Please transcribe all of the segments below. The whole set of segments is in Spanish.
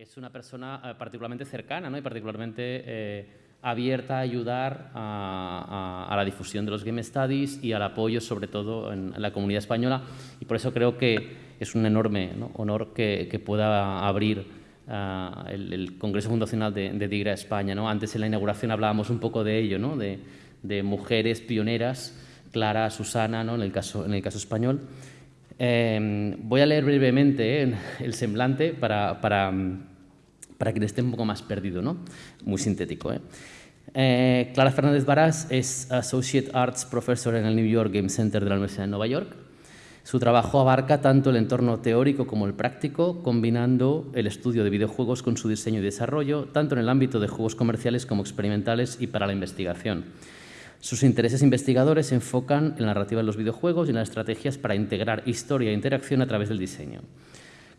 Es una persona eh, particularmente cercana ¿no? y particularmente eh, abierta a ayudar a, la difusión de los Game Studies y al apoyo, sobre todo, en, la comunidad española. Y por eso creo que es un enorme honor que, pueda abrir eh, el, Congreso Fundacional de, de, DIGRA España. ¿no? Antes en la inauguración hablábamos un poco de ello, ¿no? de, mujeres pioneras, Clara, Susana, en, el caso, en el caso español. Voy a leer brevemente el semblante para, para para quien esté un poco más perdido, ¿no? Muy sintético, ¿eh? ¿eh? Clara Fernández Barás es Associate Arts Professor en el New York Game Center de la Universidad de Nueva York. Su trabajo abarca tanto el entorno teórico como el práctico, combinando el estudio de videojuegos con su diseño y desarrollo, tanto en el ámbito de juegos comerciales como experimentales y para la investigación. Sus intereses investigadores se enfocan en la narrativa de los videojuegos y en las estrategias para integrar historia e interacción a través del diseño.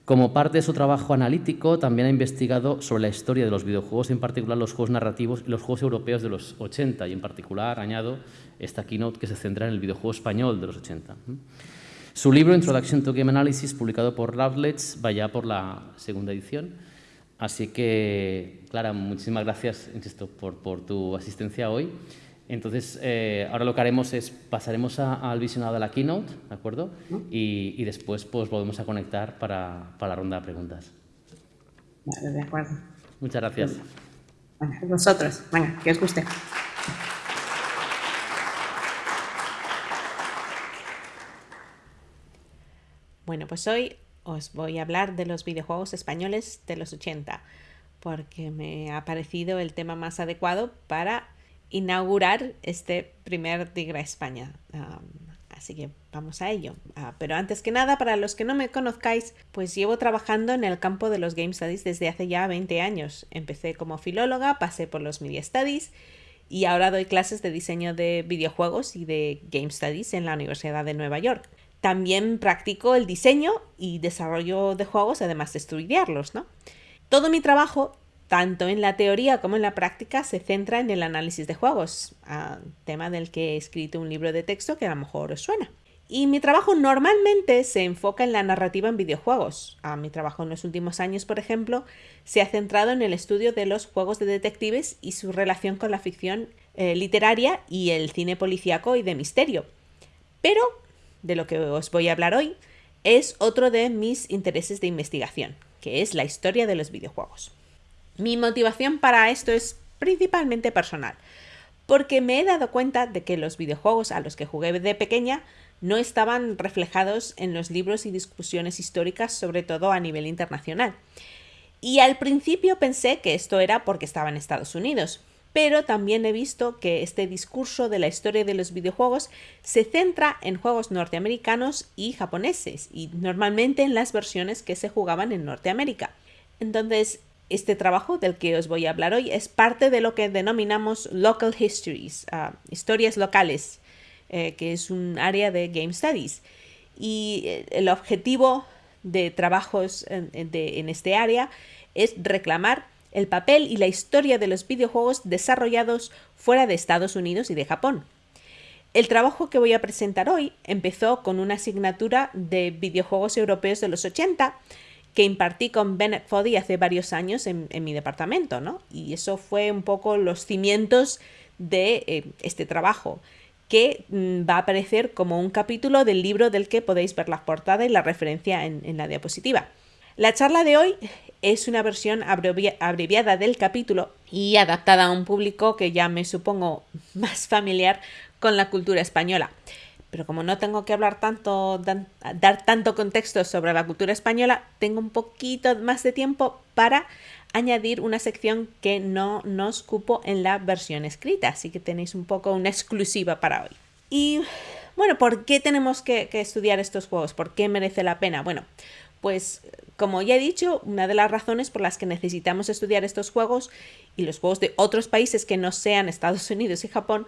Como parte de su trabajo analítico, también ha investigado sobre la historia de los videojuegos, en particular los juegos narrativos y los juegos europeos de los 80, y en particular añado esta keynote que se centra en el videojuego español de los 80. Su libro Introduction to Game Analysis, publicado por Routledge, va ya por la segunda edición. Así que, Clara, muchísimas gracias insisto, por, por tu asistencia hoy. Entonces, eh, ahora lo que haremos es pasaremos al visionado de la keynote, ¿de acuerdo? Y, después pues volvemos a conectar para, la ronda de preguntas. Vale, de acuerdo. Muchas gracias. Bueno, vosotros, venga, que os guste. Bueno, pues hoy os voy a hablar de los videojuegos españoles de los 80, porque me ha parecido el tema más adecuado para inaugurar este primer Digra España. así que vamos a ello. Ah, pero antes que nada, para los que no me conozcáis, pues llevo trabajando en el campo de los Game Studies desde hace ya 20 años. Empecé como filóloga, pasé por los Media Studies y ahora doy clases de diseño de videojuegos y de Game Studies en la Universidad de Nueva York. También practico el diseño y desarrollo de juegos, además de estudiarlos, ¿no? Todo mi trabajo tanto en la teoría como en la práctica se centra en el análisis de juegos, tema del que he escrito un libro de texto que a lo mejor os suena. Y mi trabajo normalmente se enfoca en la narrativa en videojuegos. A mi trabajo en los últimos años, por ejemplo, se ha centrado en el estudio de los juegos de detectives y su relación con la ficción eh, literaria y el cine policíaco y de misterio. Pero, de lo que os voy a hablar hoy, es otro de mis intereses de investigación, que es la historia de los videojuegos. Mi motivación para esto es principalmente personal, porque me he dado cuenta de que los videojuegos a los que jugué de pequeña no estaban reflejados en los libros y discusiones históricas, sobre todo a nivel internacional. Y al principio pensé que esto era porque estaba en Estados Unidos, pero también he visto que este discurso de la historia de los videojuegos se centra en juegos norteamericanos y japoneses, y normalmente en las versiones que se jugaban en Norteamérica. Entonces, este trabajo del que os voy a hablar hoy es parte de lo que denominamos Local Histories, ah, historias locales, eh, que es un área de Game Studies. Y eh, el objetivo de trabajos en, en este área es reclamar el papel y la historia de los videojuegos desarrollados fuera de Estados Unidos y de Japón. El trabajo que voy a presentar hoy empezó con una asignatura de videojuegos europeos de los 80 que impartí con Bennett Foddy hace varios años en, mi departamento, ¿no? Y eso fue un poco los cimientos de eh, este trabajo, que mm, va a aparecer como un capítulo del libro del que podéis ver la portada y la referencia en, en la diapositiva. La charla de hoy es una versión abreviada del capítulo y adaptada a un público que ya me supongo más familiar con la cultura española. Pero como no tengo que hablar tanto, dar tanto contexto sobre la cultura española, tengo un poquito más de tiempo para añadir una sección que no nos cupo en la versión escrita, así que tenéis un poco una exclusiva para hoy. Y bueno, ¿por qué tenemos que, que estudiar estos juegos? ¿Por qué merece la pena? Bueno, pues como ya he dicho, una de las razones por las que necesitamos estudiar estos juegos y los juegos de otros países que no sean Estados Unidos y Japón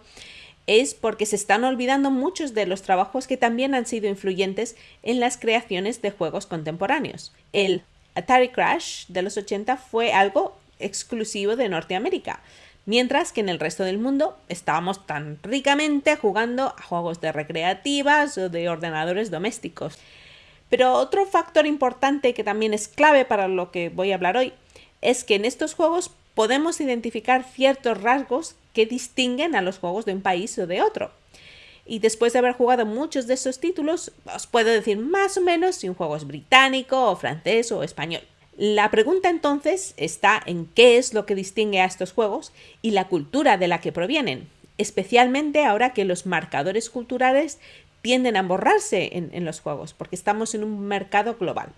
es porque se están olvidando muchos de los trabajos que también han sido influyentes en las creaciones de juegos contemporáneos. El Atari Crash de los 80 fue algo exclusivo de Norteamérica, mientras que en el resto del mundo estábamos tan ricamente jugando a juegos de recreativas o de ordenadores domésticos. Pero otro factor importante que también es clave para lo que voy a hablar hoy es que en estos juegos podemos identificar ciertos rasgos que distinguen a los juegos de un país o de otro. Y después de haber jugado muchos de esos títulos, os puedo decir más o menos si un juego es británico o francés o español. La pregunta entonces está en qué es lo que distingue a estos juegos y la cultura de la que provienen, especialmente ahora que los marcadores culturales tienden a borrarse en, los juegos, porque estamos en un mercado global.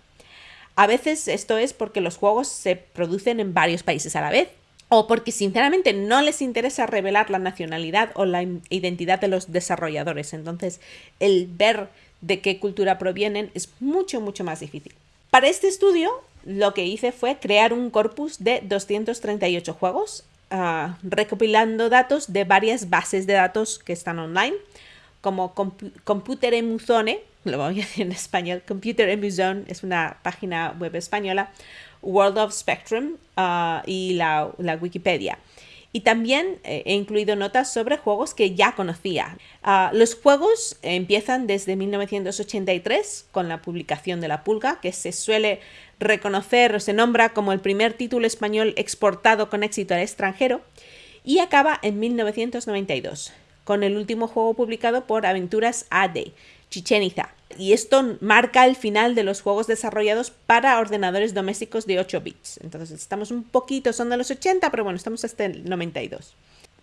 A veces esto es porque los juegos se producen en varios países a la vez, o porque sinceramente no les interesa revelar la nacionalidad o la identidad de los desarrolladores. Entonces, el ver de qué cultura provienen es mucho, mucho más difícil. Para este estudio, lo que hice fue crear un corpus de 238 juegos, ah, recopilando datos de varias bases de datos que están online, como Computer Emuzone, lo voy a decir en español, Computer Emuzone es una página web española, World of Spectrum ah, y la, Wikipedia. Y también eh, he incluido notas sobre juegos que ya conocía. Ah, los juegos empiezan desde 1983 con la publicación de La Pulga, que se suele reconocer o se nombra como el primer título español exportado con éxito al extranjero, y acaba en 1992 con el último juego publicado por Aventuras AD, Chichen Itza. Y esto marca el final de los juegos desarrollados para ordenadores domésticos de 8 bits. Entonces estamos un poquito, son de los 80, pero bueno, estamos hasta el 92.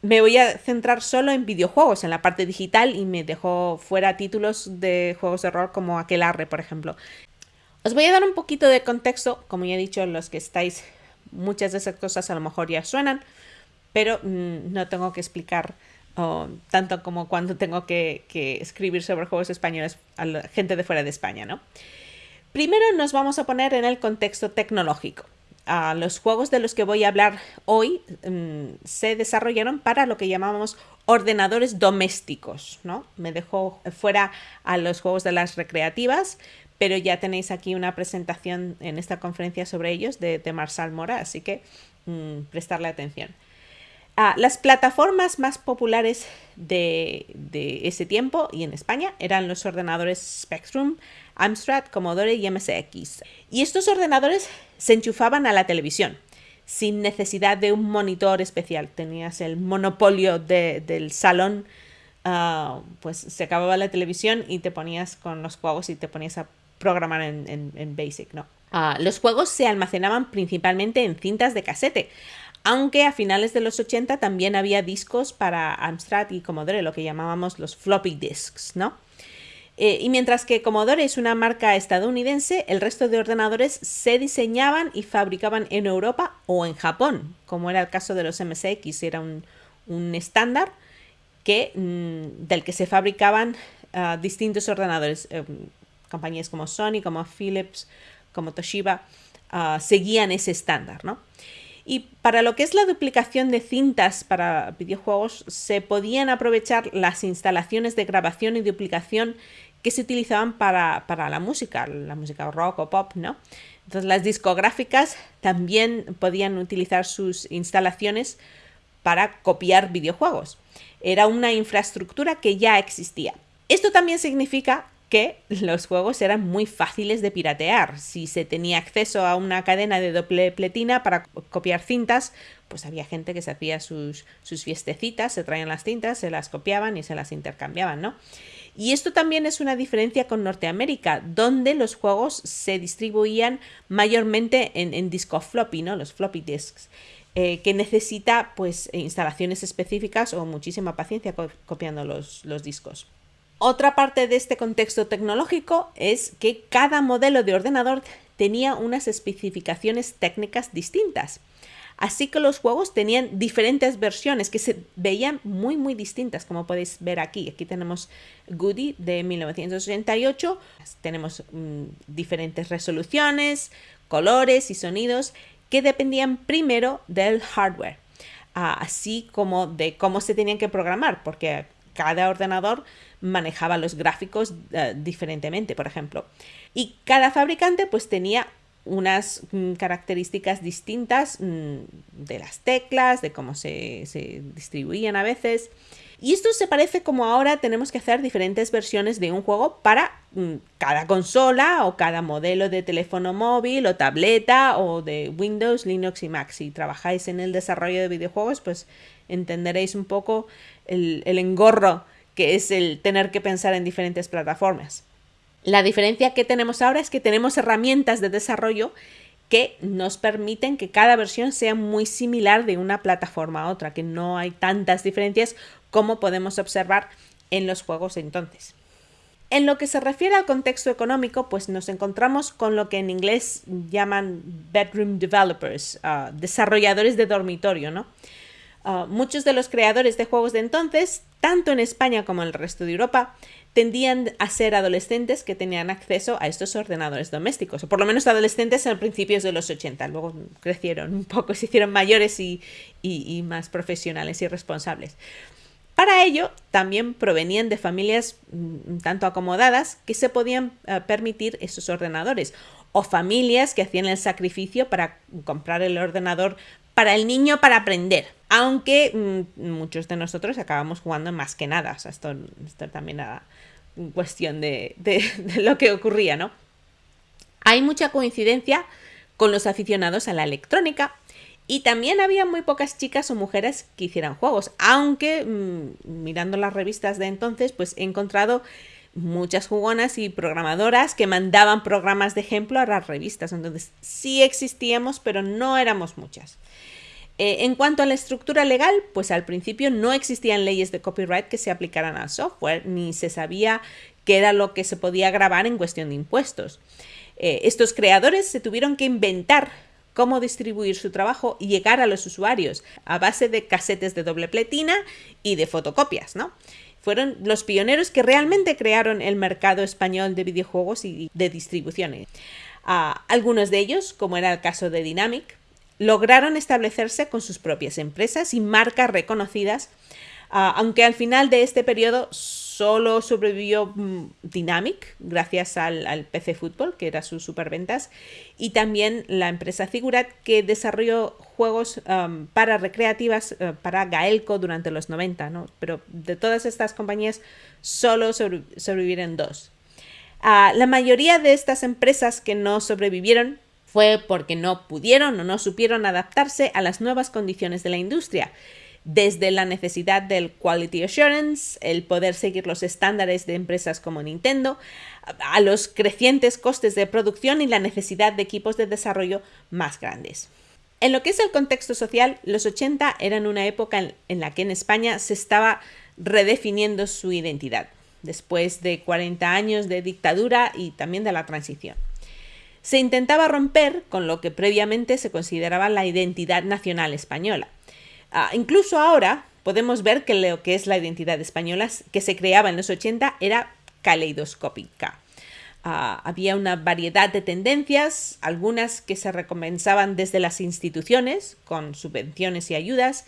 Me voy a centrar solo en videojuegos, en la parte digital, y me dejo fuera títulos de juegos de rol como Aquelarre, por ejemplo. Os voy a dar un poquito de contexto, como ya he dicho, los que estáis, muchas de esas cosas a lo mejor ya suenan, pero mm, no tengo que explicar tanto como cuando tengo que, escribir sobre juegos españoles a la gente de fuera de España, ¿no? Primero nos vamos a poner en el contexto tecnológico. los juegos de los que voy a hablar hoy mm, se desarrollaron para lo que llamamos ordenadores domésticos, ¿no? Me dejo fuera a los juegos de las recreativas, pero ya tenéis aquí una presentación en esta conferencia sobre ellos de, de Marsal Mora, así que mm, prestarle atención. Las plataformas más populares de, ese tiempo y en España eran los ordenadores Spectrum, Amstrad, Commodore y MSX. Y estos ordenadores se enchufaban a la televisión sin necesidad de un monitor especial. Tenías el monopolio del salón, ah, pues se acababa la televisión y te ponías con los juegos y te ponías a programar en, Basic, ¿no? Ah, los juegos se almacenaban principalmente en cintas de casete, aunque a finales de los 80 también había discos para Amstrad y Commodore, lo que llamábamos los floppy disks, ¿no? Eh, y mientras que Commodore es una marca estadounidense, el resto de ordenadores se diseñaban y fabricaban en Europa o en Japón, como era el caso de los MSX, era un, estándar que, mm, del que se fabricaban ah, distintos ordenadores. Eh, compañías como Sony, como Philips, como Toshiba, ah, seguían ese estándar, ¿no? Y para lo que es la duplicación de cintas para videojuegos, se podían aprovechar las instalaciones de grabación y duplicación que se utilizaban para, la música, la música rock o pop, ¿no? Entonces las discográficas también podían utilizar sus instalaciones para copiar videojuegos. Era una infraestructura que ya existía. Esto también significa que los juegos eran muy fáciles de piratear. Si se tenía acceso a una cadena de doble pletina para copiar cintas, pues había gente que se hacía sus, sus fiestecitas, se traían las cintas, se las copiaban y se las intercambiaban, ¿no? Y esto también es una diferencia con Norteamérica, donde los juegos se distribuían mayormente en, disco floppy, ¿no? Los floppy disks. Eh, que necesita pues instalaciones específicas o muchísima paciencia copiando los, los discos. Otra parte de este contexto tecnológico es que cada modelo de ordenador tenía unas especificaciones técnicas distintas. Así que los juegos tenían diferentes versiones que se veían muy muy distintas, como podéis ver aquí. Aquí tenemos Goody de 1988, tenemos mm, diferentes resoluciones, colores y sonidos que dependían primero del hardware, ah, así como de cómo se tenían que programar, porque cada ordenador manejaba los gráficos eh, diferentemente, por ejemplo. Y cada fabricante pues tenía unas mm, características distintas mm, de las teclas, de cómo se, distribuían a veces. Y esto se parece como ahora tenemos que hacer diferentes versiones de un juego para mm, cada consola o cada modelo de teléfono móvil o tableta o de Windows, Linux y Mac. Si trabajáis en el desarrollo de videojuegos, pues entenderéis un poco el, engorro que es el tener que pensar en diferentes plataformas. La diferencia que tenemos ahora es que tenemos herramientas de desarrollo que nos permiten que cada versión sea muy similar de una plataforma a otra, que no hay tantas diferencias como podemos observar en los juegos entonces. En lo que se refiere al contexto económico, pues nos encontramos con lo que en inglés llaman bedroom developers, ah, desarrolladores de dormitorio, ¿no? Ah, muchos de los creadores de juegos de entonces, tanto en España como en el resto de Europa, tendían a ser adolescentes que tenían acceso a estos ordenadores domésticos, o por lo menos adolescentes en principios de los 80, luego crecieron un poco, se hicieron mayores y más profesionales y responsables. Para ello, también provenían de familias mm, tanto acomodadas que se podían eh, permitir esos ordenadores, o familias que hacían el sacrificio para comprar el ordenador para el niño para aprender, aunque mm, muchos de nosotros acabamos jugando más que nada, o sea, esto, también era cuestión de, de lo que ocurría, ¿no? Hay mucha coincidencia con los aficionados a la electrónica, y también había muy pocas chicas o mujeres que hicieran juegos, aunque mm, mirando las revistas de entonces, pues he encontrado muchas jugonas y programadoras que mandaban programas de ejemplo a las revistas. Entonces sí existíamos, pero no éramos muchas. Eh, en cuanto a la estructura legal, pues al principio no existían leyes de copyright que se aplicaran al software, ni se sabía qué era lo que se podía grabar en cuestión de impuestos. Eh, estos creadores se tuvieron que inventar cómo distribuir su trabajo y llegar a los usuarios a base de casetes de doble pletina y de fotocopias, ¿no? Fueron los pioneros que realmente crearon el mercado español de videojuegos y de distribución. Ah, algunos de ellos, como era el caso de Dynamic, lograron establecerse con sus propias empresas y marcas reconocidas, ah, aunque al final de este periodo solo sobrevivió mm, Dynamic gracias al, PC Fútbol, que era sus superventas, y también la empresa Figurat, que desarrolló juegos para recreativas uh, para Gaelco durante los 90, ¿no? Pero de todas estas compañías solo sobrevivieron dos. Uh, la mayoría de estas empresas que no sobrevivieron fue porque no pudieron o no supieron adaptarse a las nuevas condiciones de la industria desde la necesidad del quality assurance, el poder seguir los estándares de empresas como Nintendo, a los crecientes costes de producción y la necesidad de equipos de desarrollo más grandes. En lo que es el contexto social, los 80 eran una época en, la que en España se estaba redefiniendo su identidad, después de 40 años de dictadura y también de la transición. Se intentaba romper con lo que previamente se consideraba la identidad nacional española, Ah, incluso ahora podemos ver que lo que es la identidad española que se creaba en los 80 era caleidoscópica. Ah, había una variedad de tendencias, algunas que se recompensaban desde las instituciones, con subvenciones y ayudas,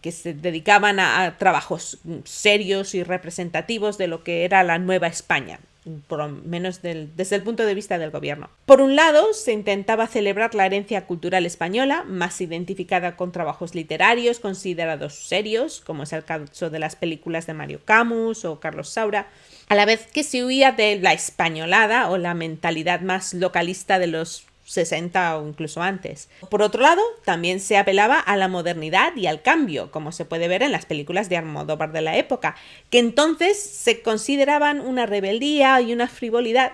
que se dedicaban a trabajos serios y representativos de lo que era la nueva España, por lo menos desde el punto de vista del gobierno. Por un lado, se intentaba celebrar la herencia cultural española, más identificada con trabajos literarios considerados serios, como es el caso de las películas de Mario Camus o Carlos Saura, a la vez que se huía de la españolada o la mentalidad más localista de los 60 o incluso antes. Por otro lado, también se apelaba a la modernidad y al cambio, como se puede ver en las películas de Armodóvar de la época, que entonces se consideraban una rebeldía y una frivolidad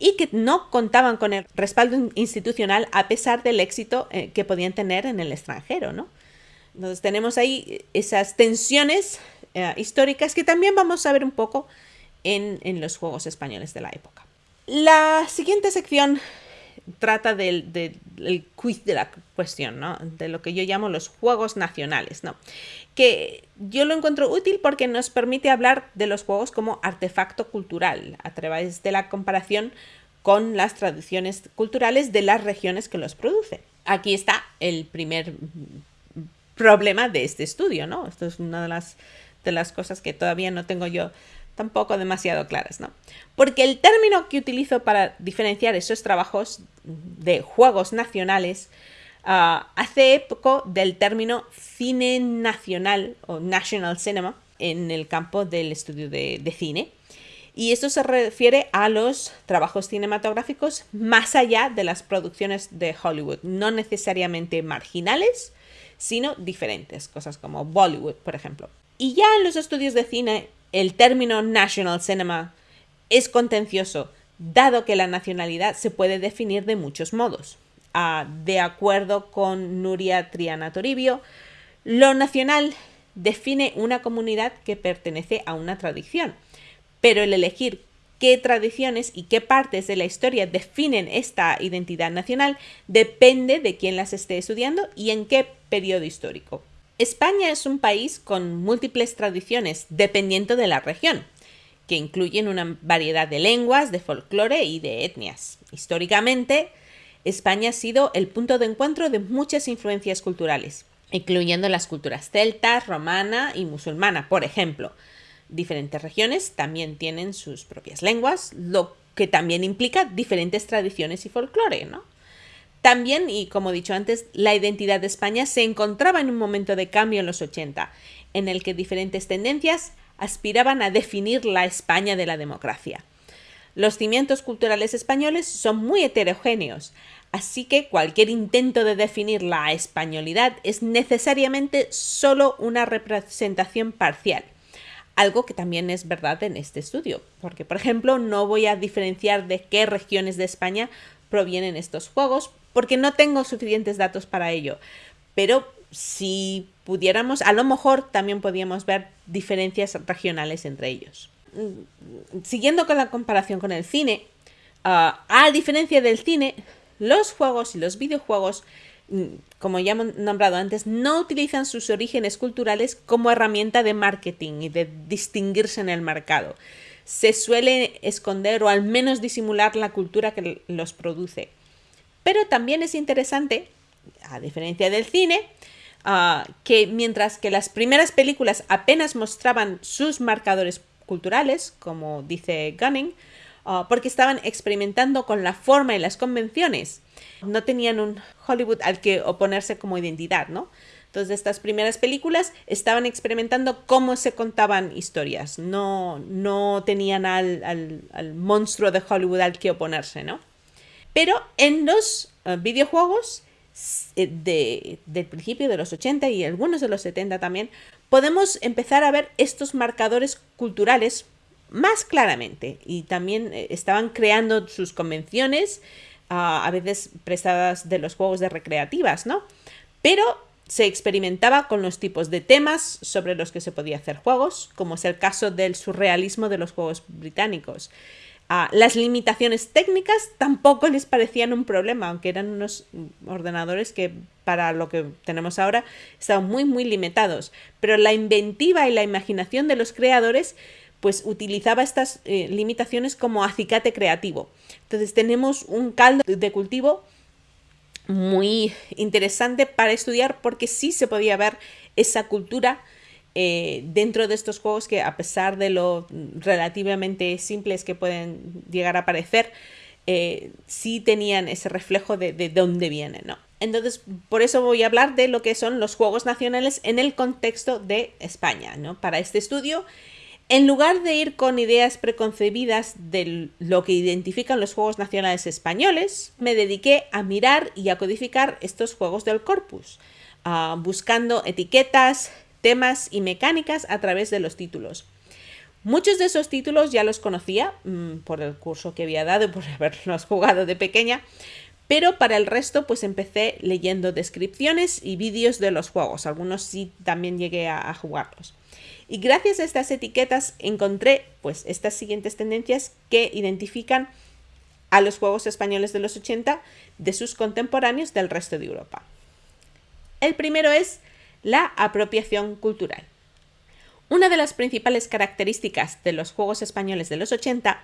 y que no contaban con el respaldo institucional a pesar del éxito eh, que podían tener en el extranjero, ¿no? Entonces tenemos ahí esas tensiones eh, históricas que también vamos a ver un poco en, en los juegos españoles de la época. La siguiente sección trata del, quiz de la cuestión, ¿no? De lo que yo llamo los juegos nacionales, ¿no? Que yo lo encuentro útil porque nos permite hablar de los juegos como artefacto cultural, a través de la comparación con las tradiciones culturales de las regiones que los producen. Aquí está el primer problema de este estudio, ¿no? Esto es una de las, de las cosas que todavía no tengo yo tampoco demasiado claras, ¿no? Porque el término que utilizo para diferenciar esos trabajos de juegos nacionales ah, hace eco del término cine nacional o national cinema en el campo del estudio de, cine. Y esto se refiere a los trabajos cinematográficos más allá de las producciones de Hollywood, no necesariamente marginales, sino diferentes, cosas como Bollywood, por ejemplo. Y ya en los estudios de cine, el término National Cinema es contencioso, dado que la nacionalidad se puede definir de muchos modos. Ah, de acuerdo con Nuria Triana Toribio, lo nacional define una comunidad que pertenece a una tradición, pero el elegir qué tradiciones y qué partes de la historia definen esta identidad nacional depende de quién las esté estudiando y en qué periodo histórico. España es un país con múltiples tradiciones dependiendo de la región, que incluyen una variedad de lenguas, de folclore y de etnias. Históricamente, España ha sido el punto de encuentro de muchas influencias culturales, incluyendo las culturas celta, romana y musulmana, por ejemplo. Diferentes regiones también tienen sus propias lenguas, lo que también implica diferentes tradiciones y folclore, ¿no? También, y como dicho antes, la identidad de España se encontraba en un momento de cambio en los 80, en el que diferentes tendencias aspiraban a definir la España de la democracia. Los cimientos culturales españoles son muy heterogéneos, así que cualquier intento de definir la españolidad es necesariamente solo una representación parcial algo que también es verdad en este estudio, porque por ejemplo no voy a diferenciar de qué regiones de España provienen estos juegos, porque no tengo suficientes datos para ello, pero si pudiéramos, a lo mejor también podríamos ver diferencias regionales entre ellos. Mm, siguiendo con la comparación con el cine, ah, a diferencia del cine, los juegos y los videojuegos Mm, como ya hemos nombrado antes, no utilizan sus orígenes culturales como herramienta de marketing y de distinguirse en el mercado. Se suele esconder o al menos disimular la cultura que los produce. Pero también es interesante, a diferencia del cine, ah, que mientras que las primeras películas apenas mostraban sus marcadores culturales, como dice Gunning, ah, porque estaban experimentando con la forma y las convenciones no tenían un Hollywood al que oponerse como identidad, ¿no? Entonces, estas primeras películas estaban experimentando cómo se contaban historias, no, no tenían al, monstruo de Hollywood al que oponerse, ¿no? Pero en los eh, videojuegos eh, de, del principio de los 80 y algunos de los 70 también, podemos empezar a ver estos marcadores culturales más claramente y también eh, estaban creando sus convenciones a veces prestadas de los juegos de recreativas, ¿no? Pero se experimentaba con los tipos de temas sobre los que se podía hacer juegos, como es el caso del surrealismo de los juegos británicos. las limitaciones técnicas tampoco les parecían un problema, aunque eran unos ordenadores que para lo que tenemos ahora estaban muy muy limitados. Pero la inventiva y la imaginación de los creadores pues utilizaba estas eh, limitaciones como acicate creativo. Entonces tenemos un caldo de cultivo muy interesante para estudiar porque sí se podía ver esa cultura eh, dentro de estos juegos que a pesar de lo relativamente simples que pueden llegar a parecer, eh, sí tenían ese reflejo de, de dónde vienen, ¿no? Entonces, por eso voy a hablar de lo que son los juegos nacionales en el contexto de España, ¿no? Para este estudio en lugar de ir con ideas preconcebidas de lo que identifican los juegos nacionales españoles, me dediqué a mirar y a codificar estos juegos del corpus, ah, buscando etiquetas, temas y mecánicas a través de los títulos. Muchos de esos títulos ya los conocía mm, por el curso que había dado y por haberlos jugado de pequeña, pero para el resto pues empecé leyendo descripciones y vídeos de los juegos. Algunos sí también llegué a jugarlos. Y gracias a estas etiquetas encontré pues estas siguientes tendencias que identifican a los juegos españoles de los 80 de sus contemporáneos del resto de Europa. El primero es la apropiación cultural. Una de las principales características de los juegos españoles de los 80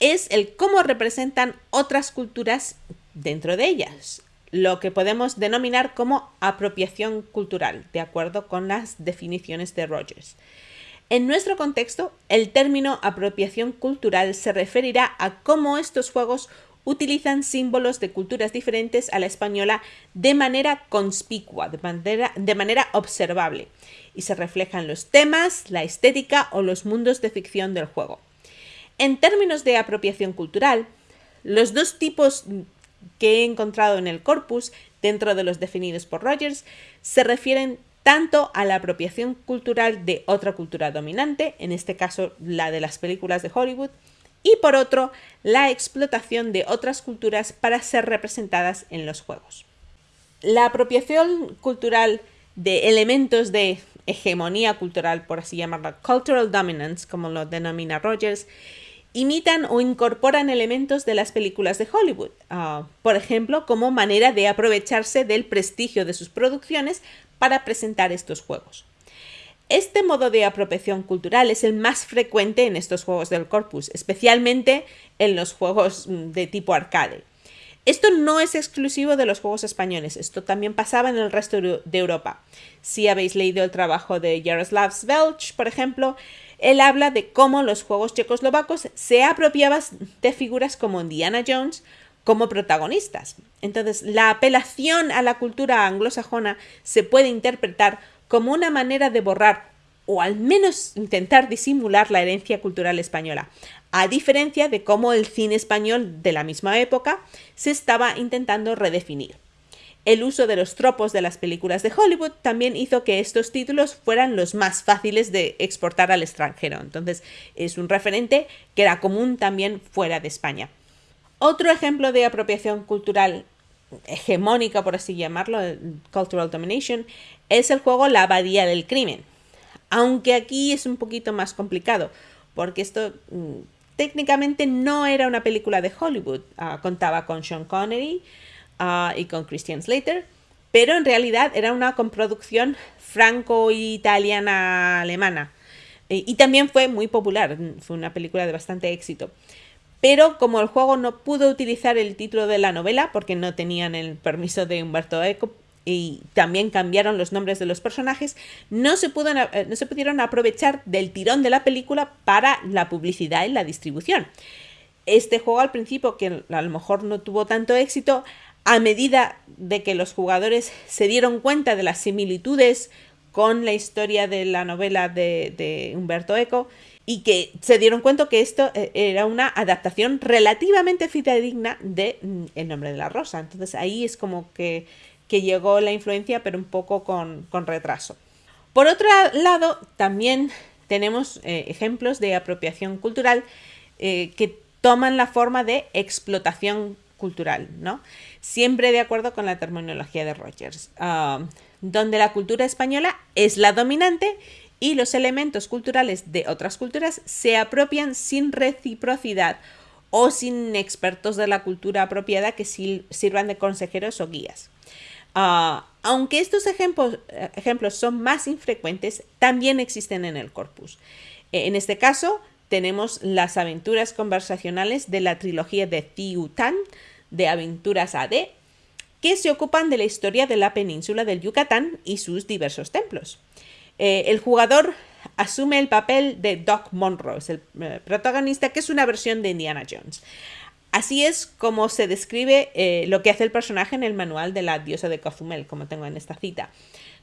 es el cómo representan otras culturas dentro de ellas, lo que podemos denominar como apropiación cultural, de acuerdo con las definiciones de Rogers. En nuestro contexto, el término apropiación cultural se referirá a cómo estos juegos utilizan símbolos de culturas diferentes a la española de manera conspicua, de manera, de manera observable, y se reflejan los temas, la estética o los mundos de ficción del juego. En términos de apropiación cultural, los dos tipos que he encontrado en el corpus, dentro de los definidos por Rogers, se refieren tanto a la apropiación cultural de otra cultura dominante, en este caso la de las películas de Hollywood, y por otro, la explotación de otras culturas para ser representadas en los juegos. La apropiación cultural de elementos de hegemonía cultural, por así llamarlo, cultural dominance, como lo denomina Rogers, imitan o incorporan elementos de las películas de Hollywood, ah, por ejemplo, como manera de aprovecharse del prestigio de sus producciones para presentar estos juegos. Este modo de apropiación cultural es el más frecuente en estos juegos del corpus, especialmente en los juegos mm, de tipo arcade. Esto no es exclusivo de los juegos españoles, esto también pasaba en el resto de Europa. Si habéis leído el trabajo de Jaroslav Svelch, por ejemplo, él habla de cómo los juegos checoslovacos se apropiaban de figuras como Indiana Jones como protagonistas. Entonces, la apelación a la cultura anglosajona se puede interpretar como una manera de borrar o al menos intentar disimular la herencia cultural española, a diferencia de cómo el cine español de la misma época se estaba intentando redefinir. El uso de los tropos de las películas de Hollywood también hizo que estos títulos fueran los más fáciles de exportar al extranjero. Entonces es un referente que era común también fuera de España. Otro ejemplo de apropiación cultural hegemónica, por así llamarlo, Cultural Domination, es el juego La Abadía del Crimen. Aunque aquí es un poquito más complicado, porque esto mm, técnicamente no era una película de Hollywood. Ah, contaba con Sean Connery ah, y con Christian Slater, pero en realidad era una comproducción franco-italiana-alemana. y también fue muy popular, fue una película de bastante éxito pero como el juego no pudo utilizar el título de la novela porque no tenían el permiso de Humberto Eco y también cambiaron los nombres de los personajes, no se, eh, no se pudieron aprovechar del tirón de la película para la publicidad y la distribución. Este juego al principio, que a lo mejor no tuvo tanto éxito, a medida de que los jugadores se dieron cuenta de las similitudes con la historia de la novela de, Humberto Eco, y que se dieron cuenta que esto eh, era una adaptación relativamente fidedigna de mm, El nombre de la rosa. Entonces ahí es como que, llegó la influencia, pero un poco con, retraso. Por otro lado, también tenemos eh, ejemplos de apropiación cultural eh, que toman la forma de explotación cultural, ¿no? Siempre de acuerdo con la terminología de Rogers, ah, donde la cultura española es la dominante y los elementos culturales de otras culturas se apropian sin reciprocidad o sin expertos de la cultura apropiada que sirvan de consejeros o guías. Ah, aunque estos ejemplos, son más infrecuentes, también existen en el corpus. En este caso, tenemos las aventuras conversacionales de la trilogía de Tiutan, de Aventuras AD, que se ocupan de la historia de la península del Yucatán y sus diversos templos. Eh, el jugador asume el papel de Doc Monroe, es el eh, protagonista, que es una versión de Indiana Jones. Así es como se describe eh, lo que hace el personaje en el manual de la diosa de Cozumel, como tengo en esta cita.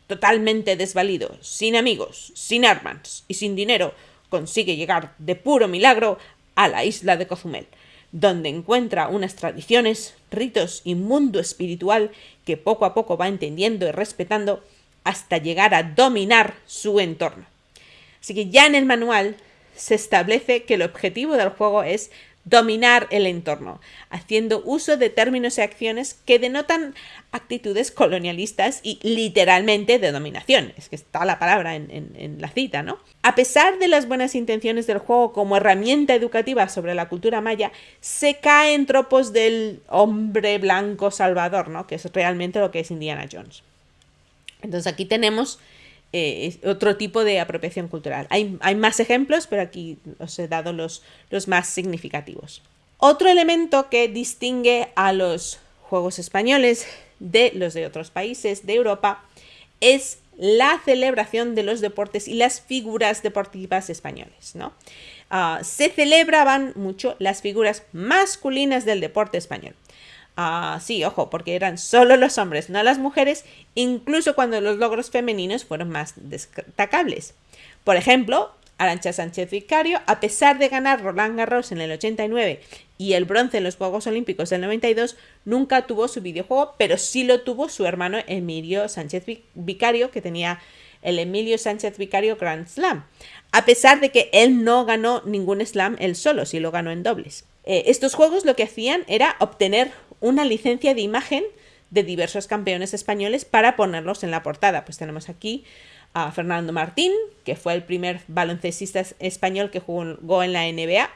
Totalmente desvalido, sin amigos, sin armas y sin dinero, consigue llegar de puro milagro a la isla de Cozumel, donde encuentra unas tradiciones, ritos y mundo espiritual que poco a poco va entendiendo y respetando hasta llegar a dominar su entorno. Así que ya en el manual se establece que el objetivo del juego es dominar el entorno, haciendo uso de términos y acciones que denotan actitudes colonialistas y literalmente de dominación. Es que está la palabra en, la cita, ¿no? A pesar de las buenas intenciones del juego como herramienta educativa sobre la cultura maya, se cae en tropos del hombre blanco salvador, ¿no? Que es realmente lo que es Indiana Jones. Entonces aquí tenemos eh, otro tipo de apropiación cultural. Hay, más ejemplos, pero aquí os he dado los, los más significativos. Otro elemento que distingue a los juegos españoles de los de otros países de Europa es la celebración de los deportes y las figuras deportivas españoles. ¿no? Ah, se celebraban mucho las figuras masculinas del deporte español. Ah, sí, ojo, porque eran solo los hombres, no las mujeres, incluso cuando los logros femeninos fueron más destacables. Por ejemplo, Arancha Sánchez Vicario, a pesar de ganar Roland Garros en el 89 y el bronce en los Juegos Olímpicos del 92, nunca tuvo su videojuego, pero sí lo tuvo su hermano Emilio Sánchez Vicario, que tenía el Emilio Sánchez Vicario Grand Slam, a pesar de que él no ganó ningún slam él solo, sí lo ganó en dobles. Eh, estos juegos lo que hacían era obtener una licencia de imagen de diversos campeones españoles para ponerlos en la portada. Pues tenemos aquí a Fernando Martín, que fue el primer baloncestista español que jugó en la NBA,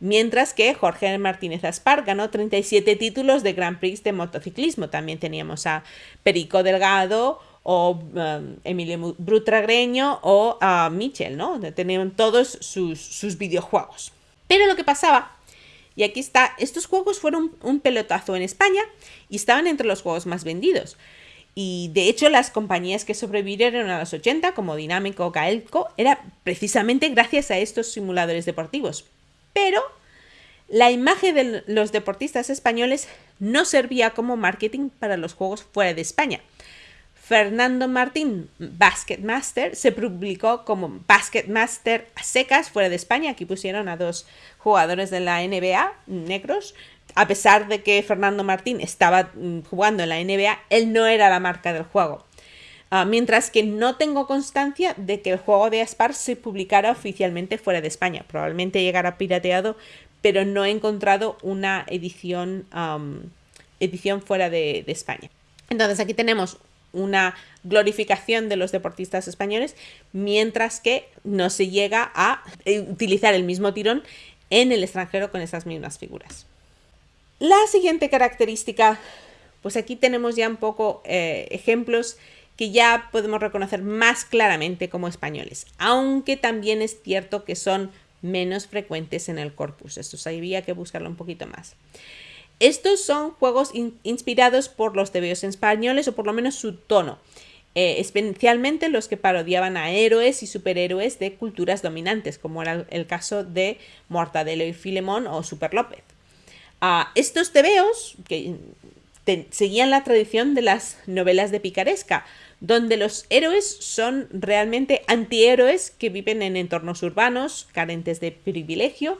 mientras que Jorge Martínez Aspar ganó 37 títulos de Grand Prix de motociclismo. También teníamos a Perico Delgado o um, Emilio Brutragreño o a Michel, ¿no? Tenían todos sus, sus videojuegos. Pero lo que pasaba y aquí está, estos juegos fueron un pelotazo en España y estaban entre los juegos más vendidos. Y de hecho las compañías que sobrevivieron a los 80, como Dinámico o Gaelco, era precisamente gracias a estos simuladores deportivos. Pero la imagen de los deportistas españoles no servía como marketing para los juegos fuera de España. Fernando Martín, Basketmaster, se publicó como Basketmaster a secas fuera de España. Aquí pusieron a dos jugadores de la NBA, negros. A pesar de que Fernando Martín estaba mm, jugando en la NBA, él no era la marca del juego. Ah, mientras que no tengo constancia de que el juego de Aspar se publicara oficialmente fuera de España. Probablemente llegara pirateado, pero no he encontrado una edición, edición fuera de, de España. Entonces aquí tenemos una glorificación de los deportistas españoles, mientras que no se llega a eh, utilizar el mismo tirón en el extranjero con esas mismas figuras. La siguiente característica, pues aquí tenemos ya un poco eh, ejemplos que ya podemos reconocer más claramente como españoles, aunque también es cierto que son menos frecuentes en el corpus. Esto había que buscarlo un poquito más. Estos son juegos inspirados por los tebeos españoles o por lo menos su tono. Eh, especialmente los que parodiaban a héroes y superhéroes de culturas dominantes, como era el caso de Mortadelo y Filemón o Super López. estos tebeos que seguían la tradición de las novelas de picaresca, donde los héroes son realmente antihéroes que viven en entornos urbanos, carentes de privilegio,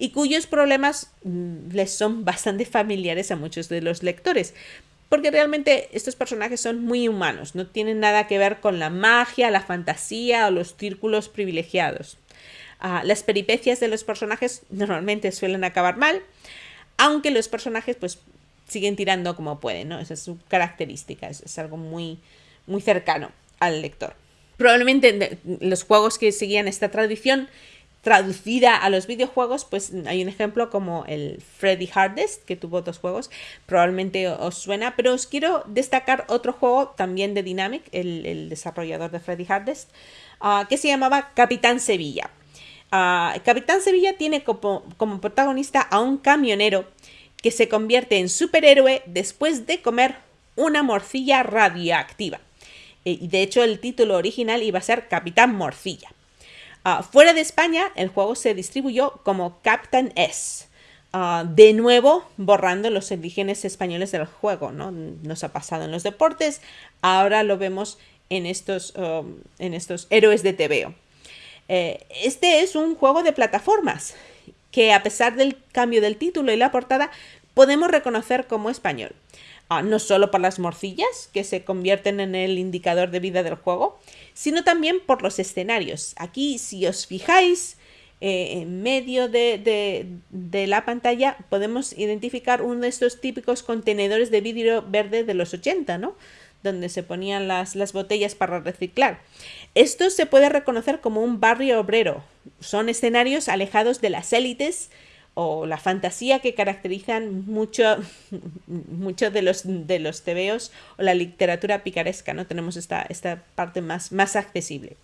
y cuyos problemas mm, les son bastante familiares a muchos de los lectores porque realmente estos personajes son muy humanos, no tienen nada que ver con la magia, la fantasía o los círculos privilegiados. Ah, las peripecias de los personajes normalmente suelen acabar mal, aunque los personajes pues siguen tirando como pueden, ¿no? Esa es su característica, es, algo muy, muy cercano al lector. Probablemente los juegos que seguían esta tradición traducida a los videojuegos, pues hay un ejemplo como el Freddy Hardest, que tuvo dos juegos, probablemente os suena, pero os quiero destacar otro juego también de Dynamic, el, desarrollador de Freddy Hardest, ah, que se llamaba Capitán Sevilla. Ah, Capitán Sevilla tiene como, protagonista a un camionero que se convierte en superhéroe después de comer una morcilla radioactiva. Eh, de hecho el título original iba a ser Capitán Morcilla. Ah, fuera de España, el juego se distribuyó como Captain S. Ah, de nuevo, borrando los orígenes españoles del juego, ¿no? Nos ha pasado en los deportes, ahora lo vemos en estos, um, en estos héroes de TVO. Eh, este es un juego de plataformas que a pesar del cambio del título y la portada, podemos reconocer como español. Ah, no solo por las morcillas, que se convierten en el indicador de vida del juego, sino también por los escenarios. Aquí, si os fijáis, eh, en medio de, la pantalla podemos identificar uno de estos típicos contenedores de vidrio verde de los 80, ¿no? donde se ponían las, las botellas para reciclar. Esto se puede reconocer como un barrio obrero. Son escenarios alejados de las élites o la fantasía que caracterizan mucho, mucho de los de los tebeos o la literatura picaresca, ¿no? Tenemos esta, esta parte más, más accesible.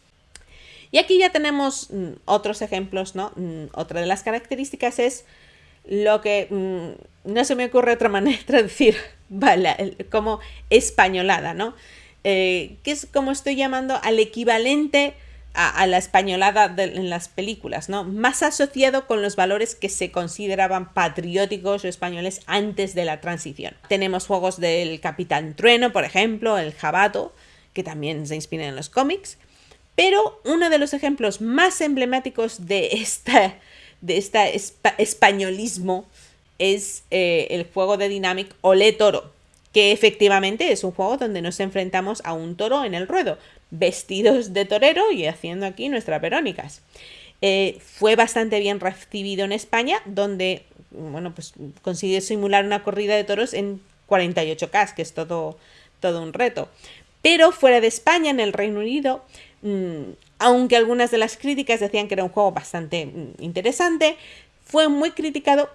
Y aquí ya tenemos mm, otros ejemplos, ¿no? Mm, otra de las características es lo que mm, no se me ocurre otra manera de traducir, vale, como españolada, ¿no? Eh, que es como estoy llamando al equivalente a, la españolada en las películas, ¿no? Más asociado con los valores que se consideraban patrióticos o españoles antes de la transición. Tenemos juegos del Capitán Trueno, por ejemplo, el Jabato, que también se inspiran en los cómics. Pero uno de los ejemplos más emblemáticos de esta, de españolismo es eh, el juego de Dynamic Ole Toro, que efectivamente es un juego donde nos enfrentamos a un toro en el ruedo, vestidos de torero y haciendo aquí nuestras verónicas. Eh, fue bastante bien recibido en España, donde bueno, pues consiguió simular una corrida de toros en 48K, que es todo, todo un reto. Pero fuera de España, en el Reino Unido, mm, aunque algunas de las críticas decían que era un juego bastante mm, interesante, fue muy criticado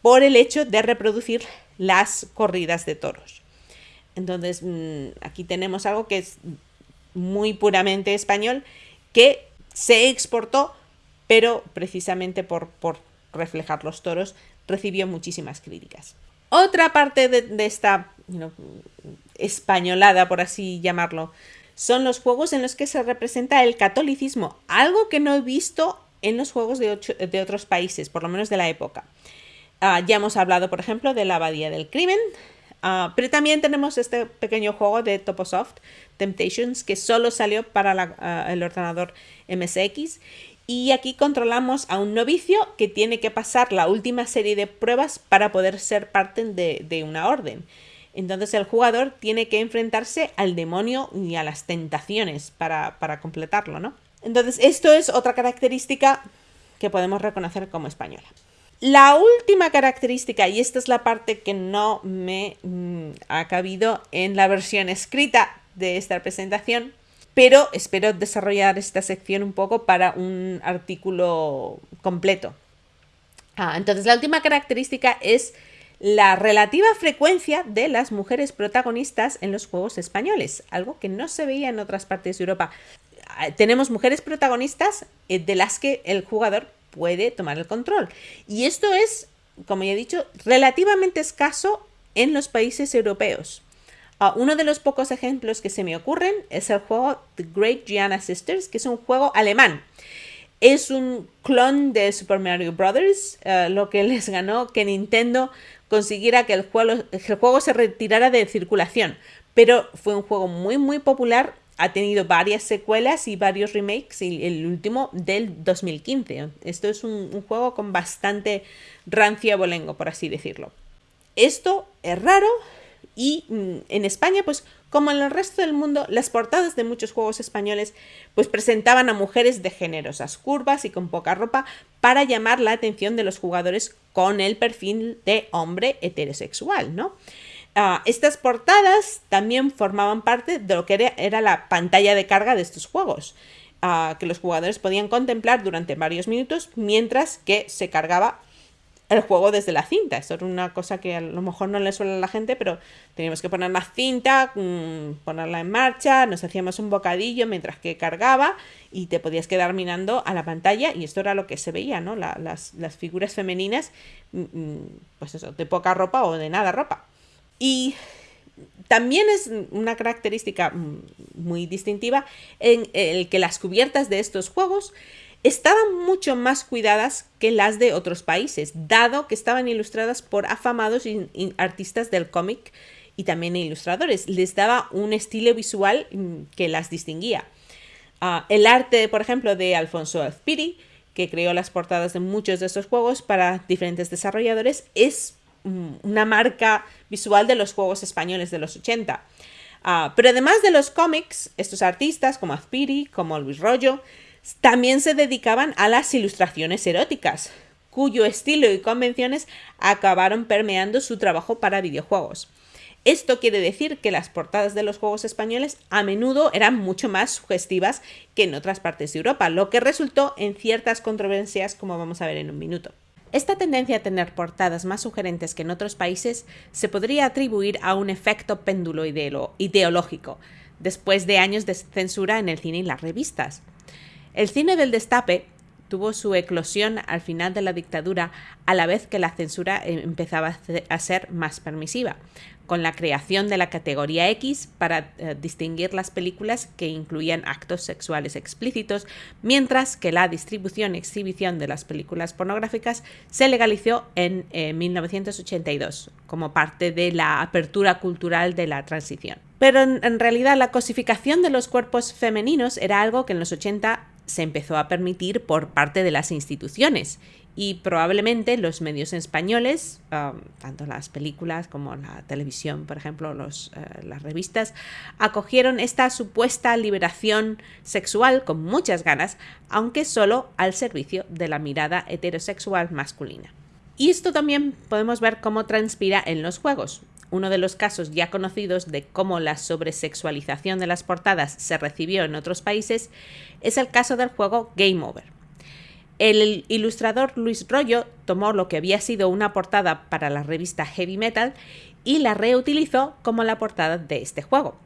por el hecho de reproducir las corridas de toros. Entonces, mm, aquí tenemos algo que es muy puramente español, que se exportó, pero precisamente por, por reflejar los toros, recibió muchísimas críticas. Otra parte de, esta españolada, por así llamarlo, son los juegos en los que se representa el catolicismo, algo que no he visto en los juegos de, otros países, por lo menos de la época. Ah, ya hemos hablado, por ejemplo, de la Abadía del Crimen, ah, pero también tenemos este pequeño juego de Toposoft, Temptations, que solo salió para ah, el ordenador MSX. Y aquí controlamos a un novicio que tiene que pasar la última serie de pruebas para poder ser parte de, una orden. Entonces el jugador tiene que enfrentarse al demonio y a las tentaciones para, para completarlo, ¿no? Entonces esto es otra característica que podemos reconocer como española. La última característica, y esta es la parte que no me mm, ha cabido en la versión escrita de esta presentación, pero espero desarrollar esta sección un poco para un artículo completo. Ah, entonces, la última característica es la relativa frecuencia de las mujeres protagonistas en los juegos españoles, algo que no se veía en otras partes de Europa. Ah, tenemos mujeres protagonistas eh, de las que el jugador puede tomar el control. Y esto es, como ya he dicho, relativamente escaso en los países europeos. Ah, uno de los pocos ejemplos que se me ocurren es el juego The Great Gianna Sisters, que es un juego alemán. Es un clon de Super Mario Bros., eh, lo que les ganó que Nintendo consiguiera que el juego, el juego se retirara de circulación. Pero fue un juego muy, muy popular ha tenido varias secuelas y varios remakes, y el último del 2015. Esto es un, juego con bastante rancia bolengo, por así decirlo. Esto es raro y mm, en España, pues como en el resto del mundo, las portadas de muchos juegos españoles pues presentaban a mujeres de generosas curvas y con poca ropa para llamar la atención de los jugadores con el perfil de hombre heterosexual, ¿no? Ah, estas portadas también formaban parte de lo que era, la pantalla de carga de estos juegos, ah, que los jugadores podían contemplar durante varios minutos mientras que se cargaba el juego desde la cinta. Esto era una cosa que a lo mejor no le suele a la gente, pero teníamos que poner la cinta, mm, ponerla en marcha, nos hacíamos un bocadillo mientras que cargaba y te podías quedar mirando a la pantalla y esto era lo que se veía, ¿no? las, las, figuras femeninas, mm, mm, pues eso, de poca ropa o de nada ropa. Y también es una característica muy distintiva en el que las cubiertas de estos juegos estaban mucho más cuidadas que las de otros países, dado que estaban ilustradas por afamados artistas del cómic y también ilustradores. Les daba un estilo visual que las distinguía. Ah, el arte, por ejemplo, de Alfonso Azpiri, que creó las portadas de muchos de estos juegos para diferentes desarrolladores, es una marca visual de los juegos españoles de los 80. Ah, pero además de los cómics, estos artistas como Azpiri, como Luis Rollo, también se dedicaban a las ilustraciones eróticas, cuyo estilo y convenciones acabaron permeando su trabajo para videojuegos. Esto quiere decir que las portadas de los juegos españoles a menudo eran mucho más sugestivas que en otras partes de Europa, lo que resultó en ciertas controversias como vamos a ver en un minuto. Esta tendencia a tener portadas más sugerentes que en otros países se podría atribuir a un efecto péndulo ideológico, después de años de censura en el cine y las revistas. El cine del destape tuvo su eclosión al final de la dictadura, a la vez que la censura eh, empezaba a ser más permisiva, con la creación de la categoría X para eh, distinguir las películas que incluían actos sexuales explícitos, mientras que la distribución y exhibición de las películas pornográficas se legalizó en 1982 como parte de la apertura cultural de la transición. Pero en, realidad la cosificación de los cuerpos femeninos era algo que en los 80 se empezó a permitir por parte de las instituciones y probablemente los medios españoles, um, tanto las películas como la televisión, por ejemplo, los, eh, las revistas, acogieron esta supuesta liberación sexual con muchas ganas, aunque solo al servicio de la mirada heterosexual masculina. Y esto también podemos ver cómo transpira en los juegos uno de los casos ya conocidos de cómo la sobresexualización de las portadas se recibió en otros países es el caso del juego Game Over. El ilustrador Luis Rollo tomó lo que había sido una portada para la revista Heavy Metal y la reutilizó como la portada de este juego.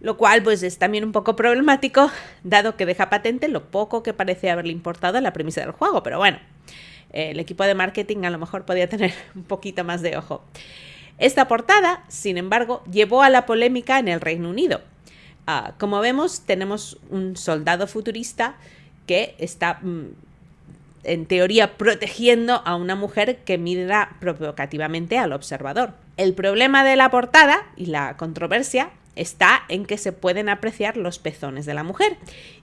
Lo cual pues es también un poco problemático, dado que deja patente lo poco que parece haberle importado la premisa del juego, pero bueno, el equipo de marketing a lo mejor podía tener un poquito más de ojo. Esta portada, sin embargo, llevó a la polémica en el Reino Unido. Ah, como vemos, tenemos un soldado futurista que está, mm, en teoría, protegiendo a una mujer que mira provocativamente al observador. El problema de la portada y la controversia está en que se pueden apreciar los pezones de la mujer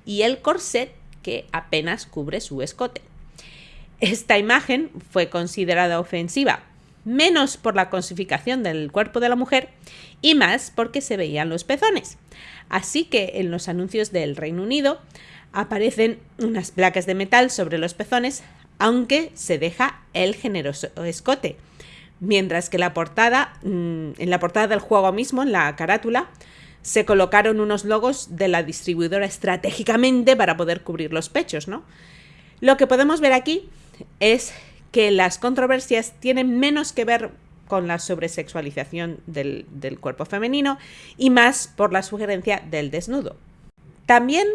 y el corset que apenas cubre su escote. Esta imagen fue considerada ofensiva menos por la cosificación del cuerpo de la mujer y más porque se veían los pezones. Así que en los anuncios del Reino Unido aparecen unas placas de metal sobre los pezones, aunque se deja el generoso escote. Mientras que la portada, mm, en la portada del juego mismo, en la carátula, se colocaron unos logos de la distribuidora estratégicamente para poder cubrir los pechos, ¿no? Lo que podemos ver aquí es que las controversias tienen menos que ver con la sobresexualización del, del cuerpo femenino y más por la sugerencia del desnudo. También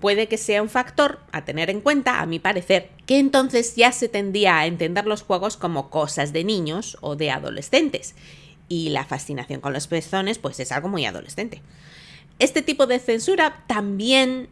puede que sea un factor a tener en cuenta, a mi parecer, que entonces ya se tendía a entender los juegos como cosas de niños o de adolescentes, y la fascinación con los pezones pues es algo muy adolescente. Este tipo de censura también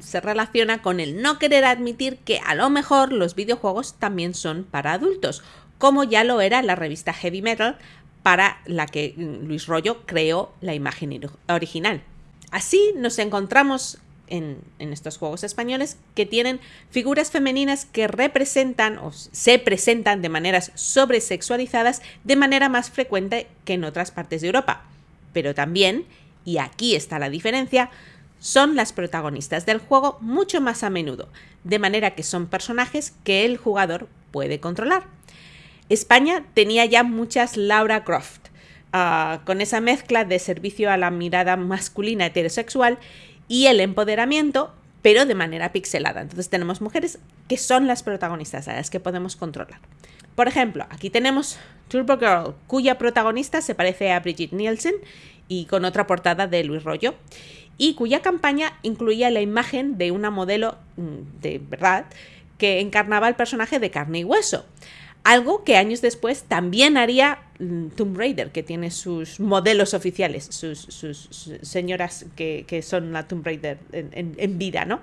se relaciona con el no querer admitir que a lo mejor los videojuegos también son para adultos, como ya lo era la revista Heavy Metal para la que mm, Luis Rollo creó la imagen original. Así nos encontramos en, estos juegos españoles que tienen figuras femeninas que representan o se presentan de maneras sobresexualizadas de manera más frecuente que en otras partes de Europa. Pero también, y aquí está la diferencia, son las protagonistas del juego mucho más a menudo, de manera que son personajes que el jugador puede controlar. España tenía ya muchas Laura Croft, ah, con esa mezcla de servicio a la mirada masculina heterosexual y el empoderamiento, pero de manera pixelada. Entonces tenemos mujeres que son las protagonistas, a las que podemos controlar. Por ejemplo, aquí tenemos Turbo Girl, cuya protagonista se parece a Brigitte Nielsen y con otra portada de Luis Rollo y cuya campaña incluía la imagen de una modelo mm, de verdad que encarnaba el personaje de carne y hueso. Algo que años después también haría Tomb Raider, que tiene sus modelos oficiales, sus, señoras que, son la Tomb Raider en, vida, ¿no?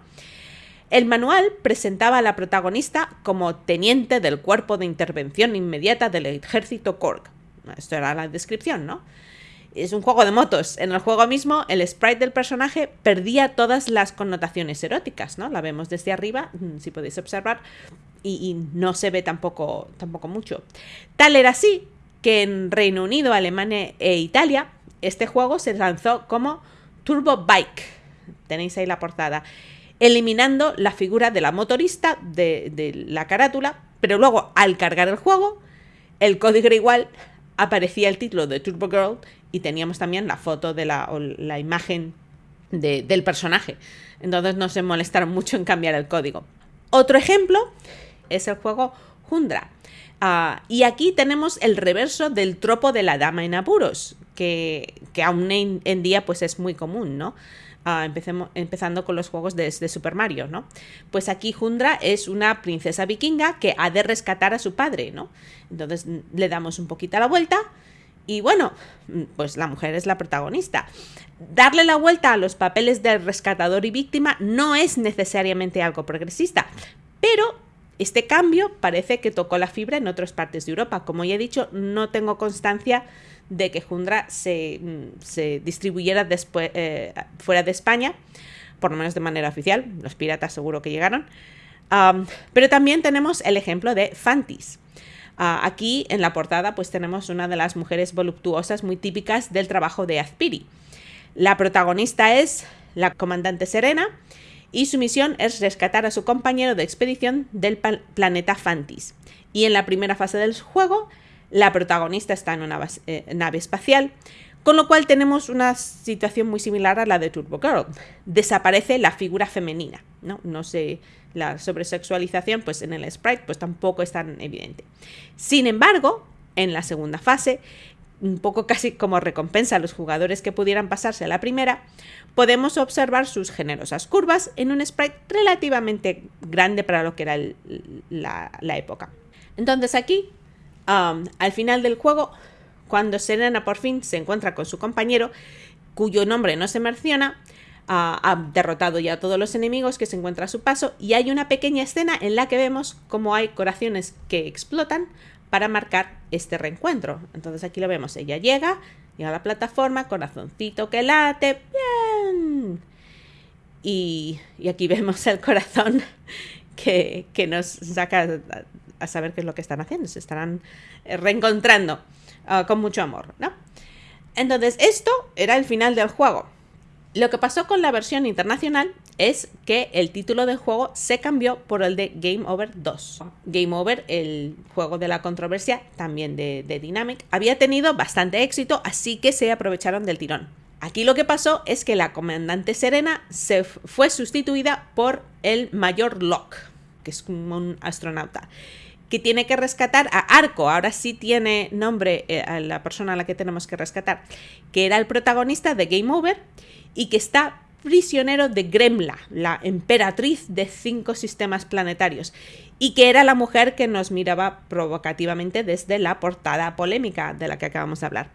El manual presentaba a la protagonista como teniente del cuerpo de intervención inmediata del ejército Korg. Esto era la descripción, ¿no? es un juego de motos. En el juego mismo, el sprite del personaje perdía todas las connotaciones eróticas, ¿no? La vemos desde arriba, mm, si podéis observar, y, no se ve tampoco, tampoco mucho. Tal era así que en Reino Unido, Alemania e Italia, este juego se lanzó como Turbo Bike. Tenéis ahí la portada. Eliminando la figura de la motorista de, la carátula, pero luego al cargar el juego, el código era igual, aparecía el título de Turbo Girl y teníamos también la foto de la, la imagen del personaje. Entonces no se molestaron mucho en cambiar el código. Otro ejemplo es el juego Hundra. Ah, y aquí tenemos el reverso del tropo de la dama en apuros, que, aún en, día pues es muy común, ¿no? Ah, empezando con los juegos de, Super Mario, ¿no? Pues aquí Jundra es una princesa vikinga que ha de rescatar a su padre, ¿no? Entonces le damos un poquito la vuelta y bueno, pues la mujer es la protagonista. Darle la vuelta a los papeles de rescatador y víctima no es necesariamente algo progresista, pero este cambio parece que tocó la fibra en otras partes de Europa. Como ya he dicho, no tengo constancia de que Jundra se, mm, distribuyera después, eh, fuera de España, por lo menos de manera oficial. Los piratas seguro que llegaron. pero también tenemos el ejemplo de Fantis. Ah, aquí en la portada pues tenemos una de las mujeres voluptuosas muy típicas del trabajo de Azpiri. La protagonista es la comandante Serena y su misión es rescatar a su compañero de expedición del planeta Fantis. Y en la primera fase del juego la protagonista está en una eh, nave espacial, con lo cual tenemos una situación muy similar a la de Turbo Girl. Desaparece la figura femenina, ¿no? No sé, la sobresexualización, pues en el sprite, pues tampoco es tan evidente. Sin embargo, en la segunda fase, un poco casi como recompensa a los jugadores que pudieran pasarse a la primera, podemos observar sus generosas curvas en un sprite relativamente grande para lo que era la época. Entonces aquí al final del juego, cuando Serena por fin se encuentra con su compañero, cuyo nombre no se menciona, ha derrotado ya a todos los enemigos que se encuentra a su paso y hay una pequeña escena en la que vemos cómo hay corazones que explotan para marcar este reencuentro. Entonces aquí lo vemos, ella llega, llega a la plataforma, corazoncito que late, bien. Y, aquí vemos el corazón que, nos saca a saber qué es lo que están haciendo, se estarán eh, reencontrando ah, con mucho amor, ¿no? Entonces, esto era el final del juego. Lo que pasó con la versión internacional es que el título del juego se cambió por el de Game Over 2. Game Over, el juego de la controversia, también de, de Dynamic, había tenido bastante éxito, así que se aprovecharon del tirón. Aquí lo que pasó es que la comandante Serena se fue sustituida por el mayor Locke, que es un astronauta que tiene que rescatar a Arco, ahora sí tiene nombre eh, a la persona a la que tenemos que rescatar, que era el protagonista de Game Over y que está prisionero de Gremla, la emperatriz de cinco sistemas planetarios, y que era la mujer que nos miraba provocativamente desde la portada polémica de la que acabamos de hablar.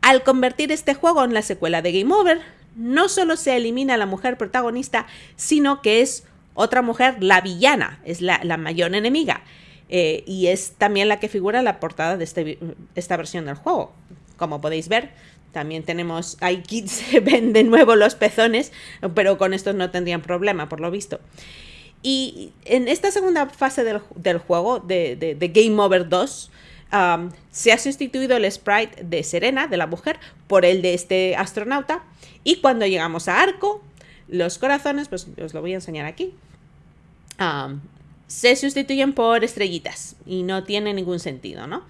Al convertir este juego en la secuela de Game Over, no solo se elimina a la mujer protagonista, sino que es otra mujer la villana, es la, mayor enemiga. Eh, y es también la que figura en la portada de este, esta versión del juego. Como podéis ver, también tenemos, hay kits se ven de nuevo los pezones, pero con estos no tendrían problema, por lo visto. Y en esta segunda fase del, juego, de, Game Over 2, se ha sustituido el sprite de Serena, de la mujer, por el de este astronauta. Y cuando llegamos a Arco, los corazones, pues os lo voy a enseñar aquí se sustituyen por estrellitas y no tiene ningún sentido, ¿no?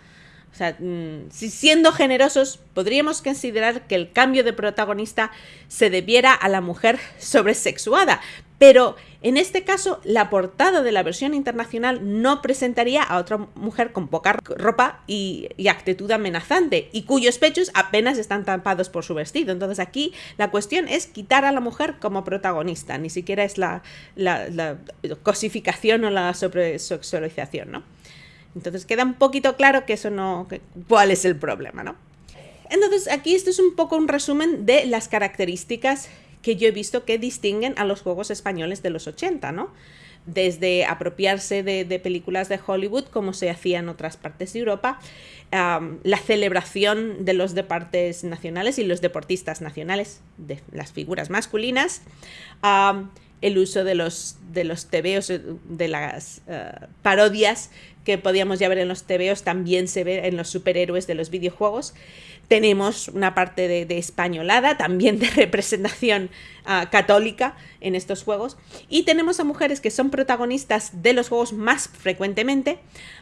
Sea, mm, si siendo generosos, podríamos considerar que el cambio de protagonista se debiera a la mujer sobresexuada, pero en este caso la portada de la versión internacional no presentaría a otra mujer con poca ropa y, actitud amenazante y cuyos pechos apenas están tapados por su vestido. Entonces aquí la cuestión es quitar a la mujer como protagonista, ni siquiera es la, la cosificación o la sobresexualización, ¿no? Entonces queda un poquito claro que eso no, cuál es el problema, ¿no? Entonces aquí esto es un poco un resumen de las características que yo he visto que distinguen a los juegos españoles de los 80, ¿no? Desde apropiarse de, películas de Hollywood, como se hacía en otras partes de Europa, la celebración de los deportes nacionales y los deportistas nacionales, de las figuras masculinas, el uso de los, de los tebeos, eh, de las eh, parodias que podíamos ya ver en los tebeos, también se ve en los superhéroes de los videojuegos. Tenemos una parte de, españolada, también de representación ah, católica en estos juegos. Y tenemos a mujeres que son protagonistas de los juegos más frecuentemente,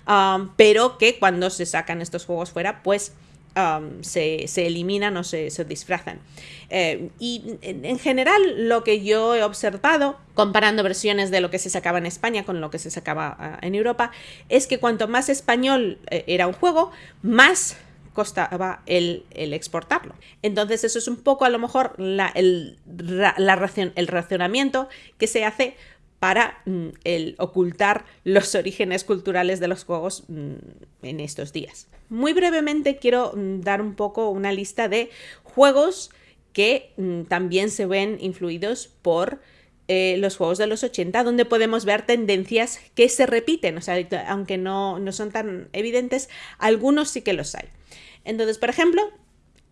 ah, pero que cuando se sacan estos juegos fuera, pues Um, se, eliminan o se, disfrazan. Eh, y en, general lo que yo he observado, comparando versiones de lo que se sacaba en España con lo que se sacaba ah, en Europa, es que cuanto más español eh, era un juego, más costaba el, exportarlo. Entonces eso es un poco a lo mejor el, el racionamiento que se hace para mm, ocultar los orígenes culturales de los juegos mm, en estos días. Muy brevemente quiero mm, dar un poco una lista de juegos que también se ven influidos por eh, los juegos de los 80, donde podemos ver tendencias que se repiten, o sea, aunque no, no son tan evidentes, algunos sí que los hay. Entonces, por ejemplo,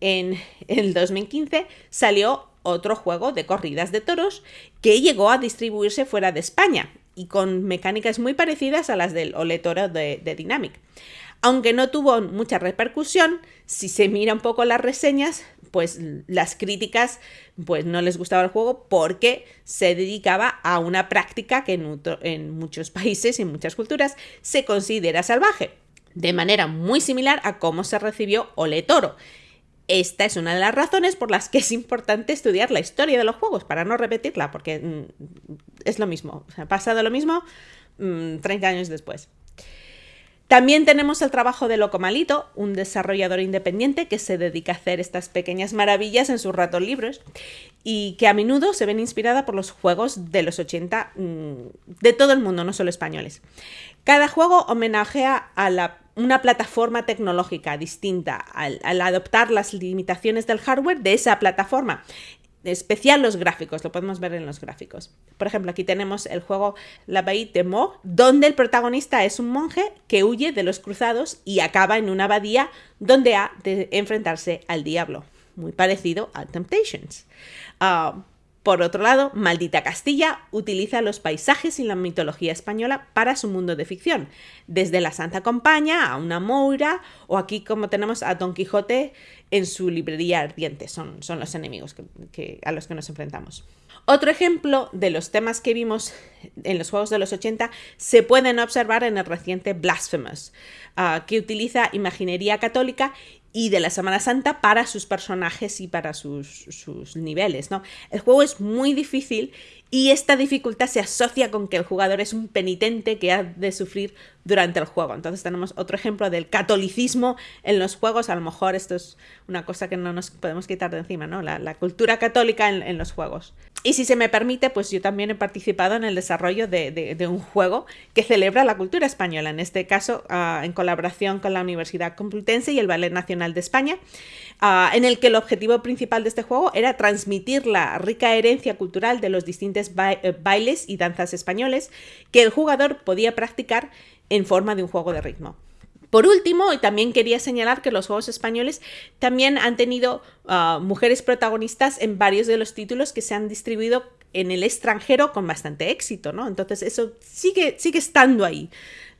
en el 2015 salió otro juego de corridas de toros que llegó a distribuirse fuera de España y con mecánicas muy parecidas a las del Ole Toro de, Dynamic. Aunque no tuvo mucha repercusión, si se mira un poco las reseñas, pues las críticas pues no les gustaba el juego porque se dedicaba a una práctica que en, en muchos países y en muchas culturas se considera salvaje, de manera muy similar a cómo se recibió Ole Toro, esta es una de las razones por las que es importante estudiar la historia de los juegos, para no repetirla, porque mm, es lo mismo. ha pasado lo mismo 30 mm, años después. También tenemos el trabajo de Locomalito, un desarrollador independiente que se dedica a hacer estas pequeñas maravillas en sus ratos libres y que a menudo se ven inspirada por los juegos de los 80 mm, de todo el mundo, no solo españoles. Cada juego homenajea a la una plataforma tecnológica distinta al, adoptar las limitaciones del hardware de esa plataforma especial los gráficos, lo podemos ver en los gráficos. Por ejemplo, aquí tenemos el juego La de Mo, donde el protagonista es un monje que huye de los cruzados y acaba en una abadía donde ha de enfrentarse al diablo, muy parecido a Temptations. Ah, por otro lado, Maldita Castilla utiliza los paisajes y la mitología española para su mundo de ficción, desde la Santa Compaña a una Moira o aquí como tenemos a Don Quijote en su librería ardiente, son, son los enemigos que, a los que nos enfrentamos. Otro ejemplo de los temas que vimos en los juegos de los 80 se pueden observar en el reciente Blasphemous, ah, que utiliza imaginería católica y de la Semana Santa para sus personajes y para sus, sus, niveles, ¿no? El juego es muy difícil y esta dificultad se asocia con que el jugador es un penitente que ha de sufrir durante el juego. Entonces tenemos otro ejemplo del catolicismo en los juegos. A lo mejor esto es una cosa que no nos podemos quitar de encima, ¿no? La, cultura católica en, los juegos. Y si se me permite, pues yo también he participado en el desarrollo de, un juego que celebra la cultura española, en este caso ah, en colaboración con la Universidad Complutense y el Ballet Nacional de España, ah, en el que el objetivo principal de este juego era transmitir la rica herencia cultural de los distintos eh, bailes y danzas españoles que el jugador podía practicar en forma de un juego de ritmo. Por último, y también quería señalar que los juegos españoles también han tenido ah, mujeres protagonistas en varios de los títulos que se han distribuido en el extranjero con bastante éxito, ¿no? Entonces eso sigue, sigue estando ahí,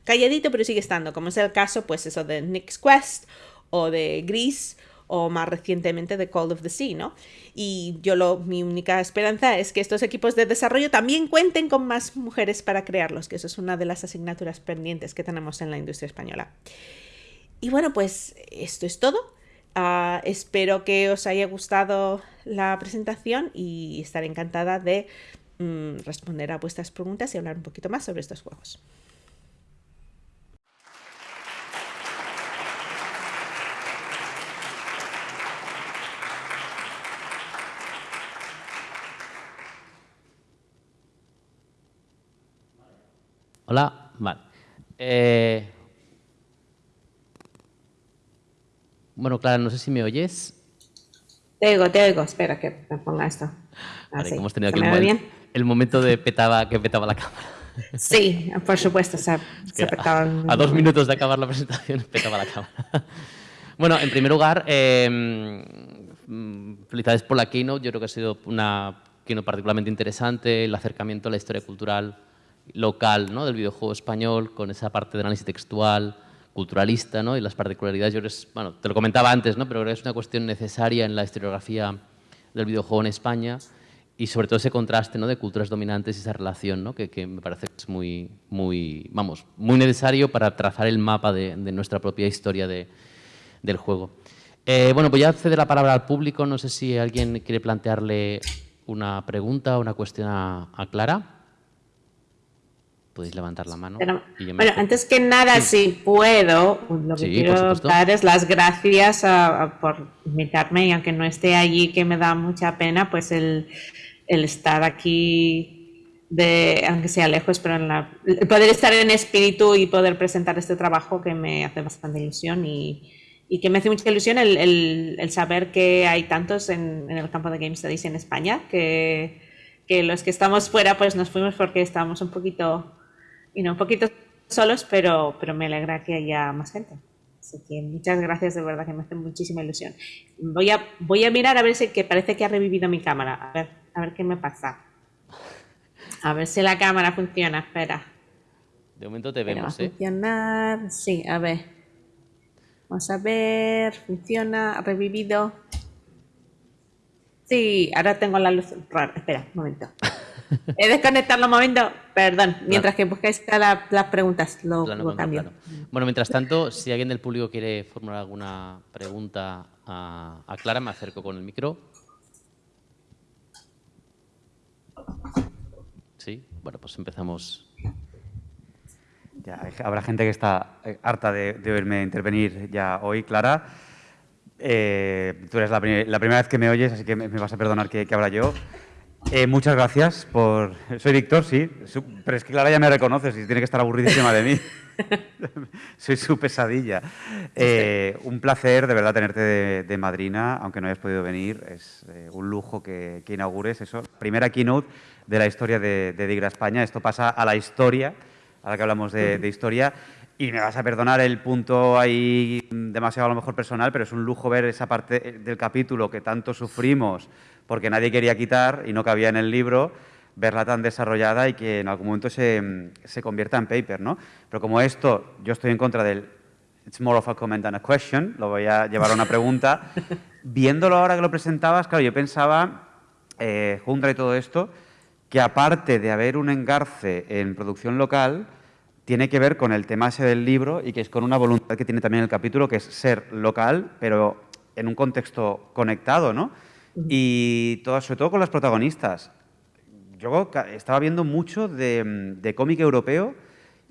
calladito pero sigue estando, como es el caso pues eso de Nick's Quest o de Gris o más recientemente de Call of the Sea, ¿no? Y yo lo, mi única esperanza es que estos equipos de desarrollo también cuenten con más mujeres para crearlos, que eso es una de las asignaturas pendientes que tenemos en la industria española. Y bueno, pues esto es todo. Ah, espero que os haya gustado la presentación y estaré encantada de mm, responder a vuestras preguntas y hablar un poquito más sobre estos juegos. Hola, vale. Eh, bueno, Clara, no sé si me oyes. Te oigo, te oigo. Espera que me ponga esto. Vale, hemos tenido aquí el, el, momento de petaba, que petaba la cámara. Sí, por supuesto. se petaba a, dos minutos de acabar la presentación petaba la cámara. Bueno, en primer lugar, em, felicidades por la keynote. Yo creo que ha sido una keynote particularmente interesante, el acercamiento a la historia cultural local ¿no? del videojuego español, con esa parte de análisis textual, culturalista ¿no? y las particularidades. Yo bueno, te lo comentaba antes, ¿no? pero creo es una cuestión necesaria en la historiografía del videojuego en España y sobre todo ese contraste ¿no? de culturas dominantes y esa relación ¿no? que, me parece que es muy, muy, vamos, muy necesario para trazar el mapa de, nuestra propia historia de, del juego. Eh, bueno, pues ya cede la palabra al público. No sé si alguien quiere plantearle una pregunta o una cuestión a Clara podéis levantar la mano. bueno, antes que nada, si puedo, lo que quiero dar es las gracias por invitarme y aunque no esté allí, que me da mucha pena, pues el, el estar aquí de, aunque sea lejos, pero en la, poder estar en espíritu y poder presentar este trabajo que me hace bastante ilusión y, y que me hace mucha ilusión el, el, el saber que hay tantos en, en, el campo de Game Studies en España, que, que, los que estamos fuera pues nos fuimos porque estábamos un poquito, y no un poquito solos, pero, pero me alegra que haya más gente. Así que muchas gracias, de verdad que me hace muchísima ilusión. Voy a, voy a mirar a ver si que parece que ha revivido mi cámara, a ver, a ver qué me pasa. A ver si la cámara funciona, espera. De momento te vemos, ¿eh? Funcionar, sí, a ver. Vamos a ver, funciona, ha revivido. Sí, ahora tengo la luz rara. Espera, un momento. He desconectado un momento, perdón, mientras que buscáis las preguntas, lo, cambio. Bueno, mientras tanto, si alguien del público quiere formular alguna pregunta a, a Clara, me acerco con el micro. Sí, bueno, pues empezamos. Ya, habrá gente que está eh, harta de, oírme intervenir ya hoy, Clara. Eh, tú eres la, primera vez que me oyes, así que me, vas a perdonar que, que habla yo. Eh, muchas gracias por... Soy Víctor, sí, pero es que Clara ya me reconoce, y tiene que estar aburridísima de mí. Soy su pesadilla. un placer, de verdad, tenerte de, madrina, aunque no hayas podido venir. Es un lujo que, que inaugures eso. Primera keynote de la historia de, de Digra España. Esto pasa a la historia, ahora que hablamos de, historia. Y me vas a perdonar el punto ahí demasiado a lo mejor personal, pero es un lujo ver esa parte del capítulo que tanto sufrimos porque nadie quería quitar y no cabía en el libro, verla tan desarrollada y que en algún momento se, se convierta en paper, ¿no? Pero como esto, yo estoy en contra del it's more of a comment than a question, lo voy a llevar a una pregunta. Viéndolo ahora que lo presentabas, claro, yo pensaba, eh, y todo esto, que aparte de haber un engarce en producción local, tiene que ver con el tema ese del libro y que es con una voluntad que tiene también el capítulo, que es ser local, pero en un contexto conectado, ¿no? Y todo, sobre todo con las protagonistas. Yo estaba viendo mucho de, cómic europeo,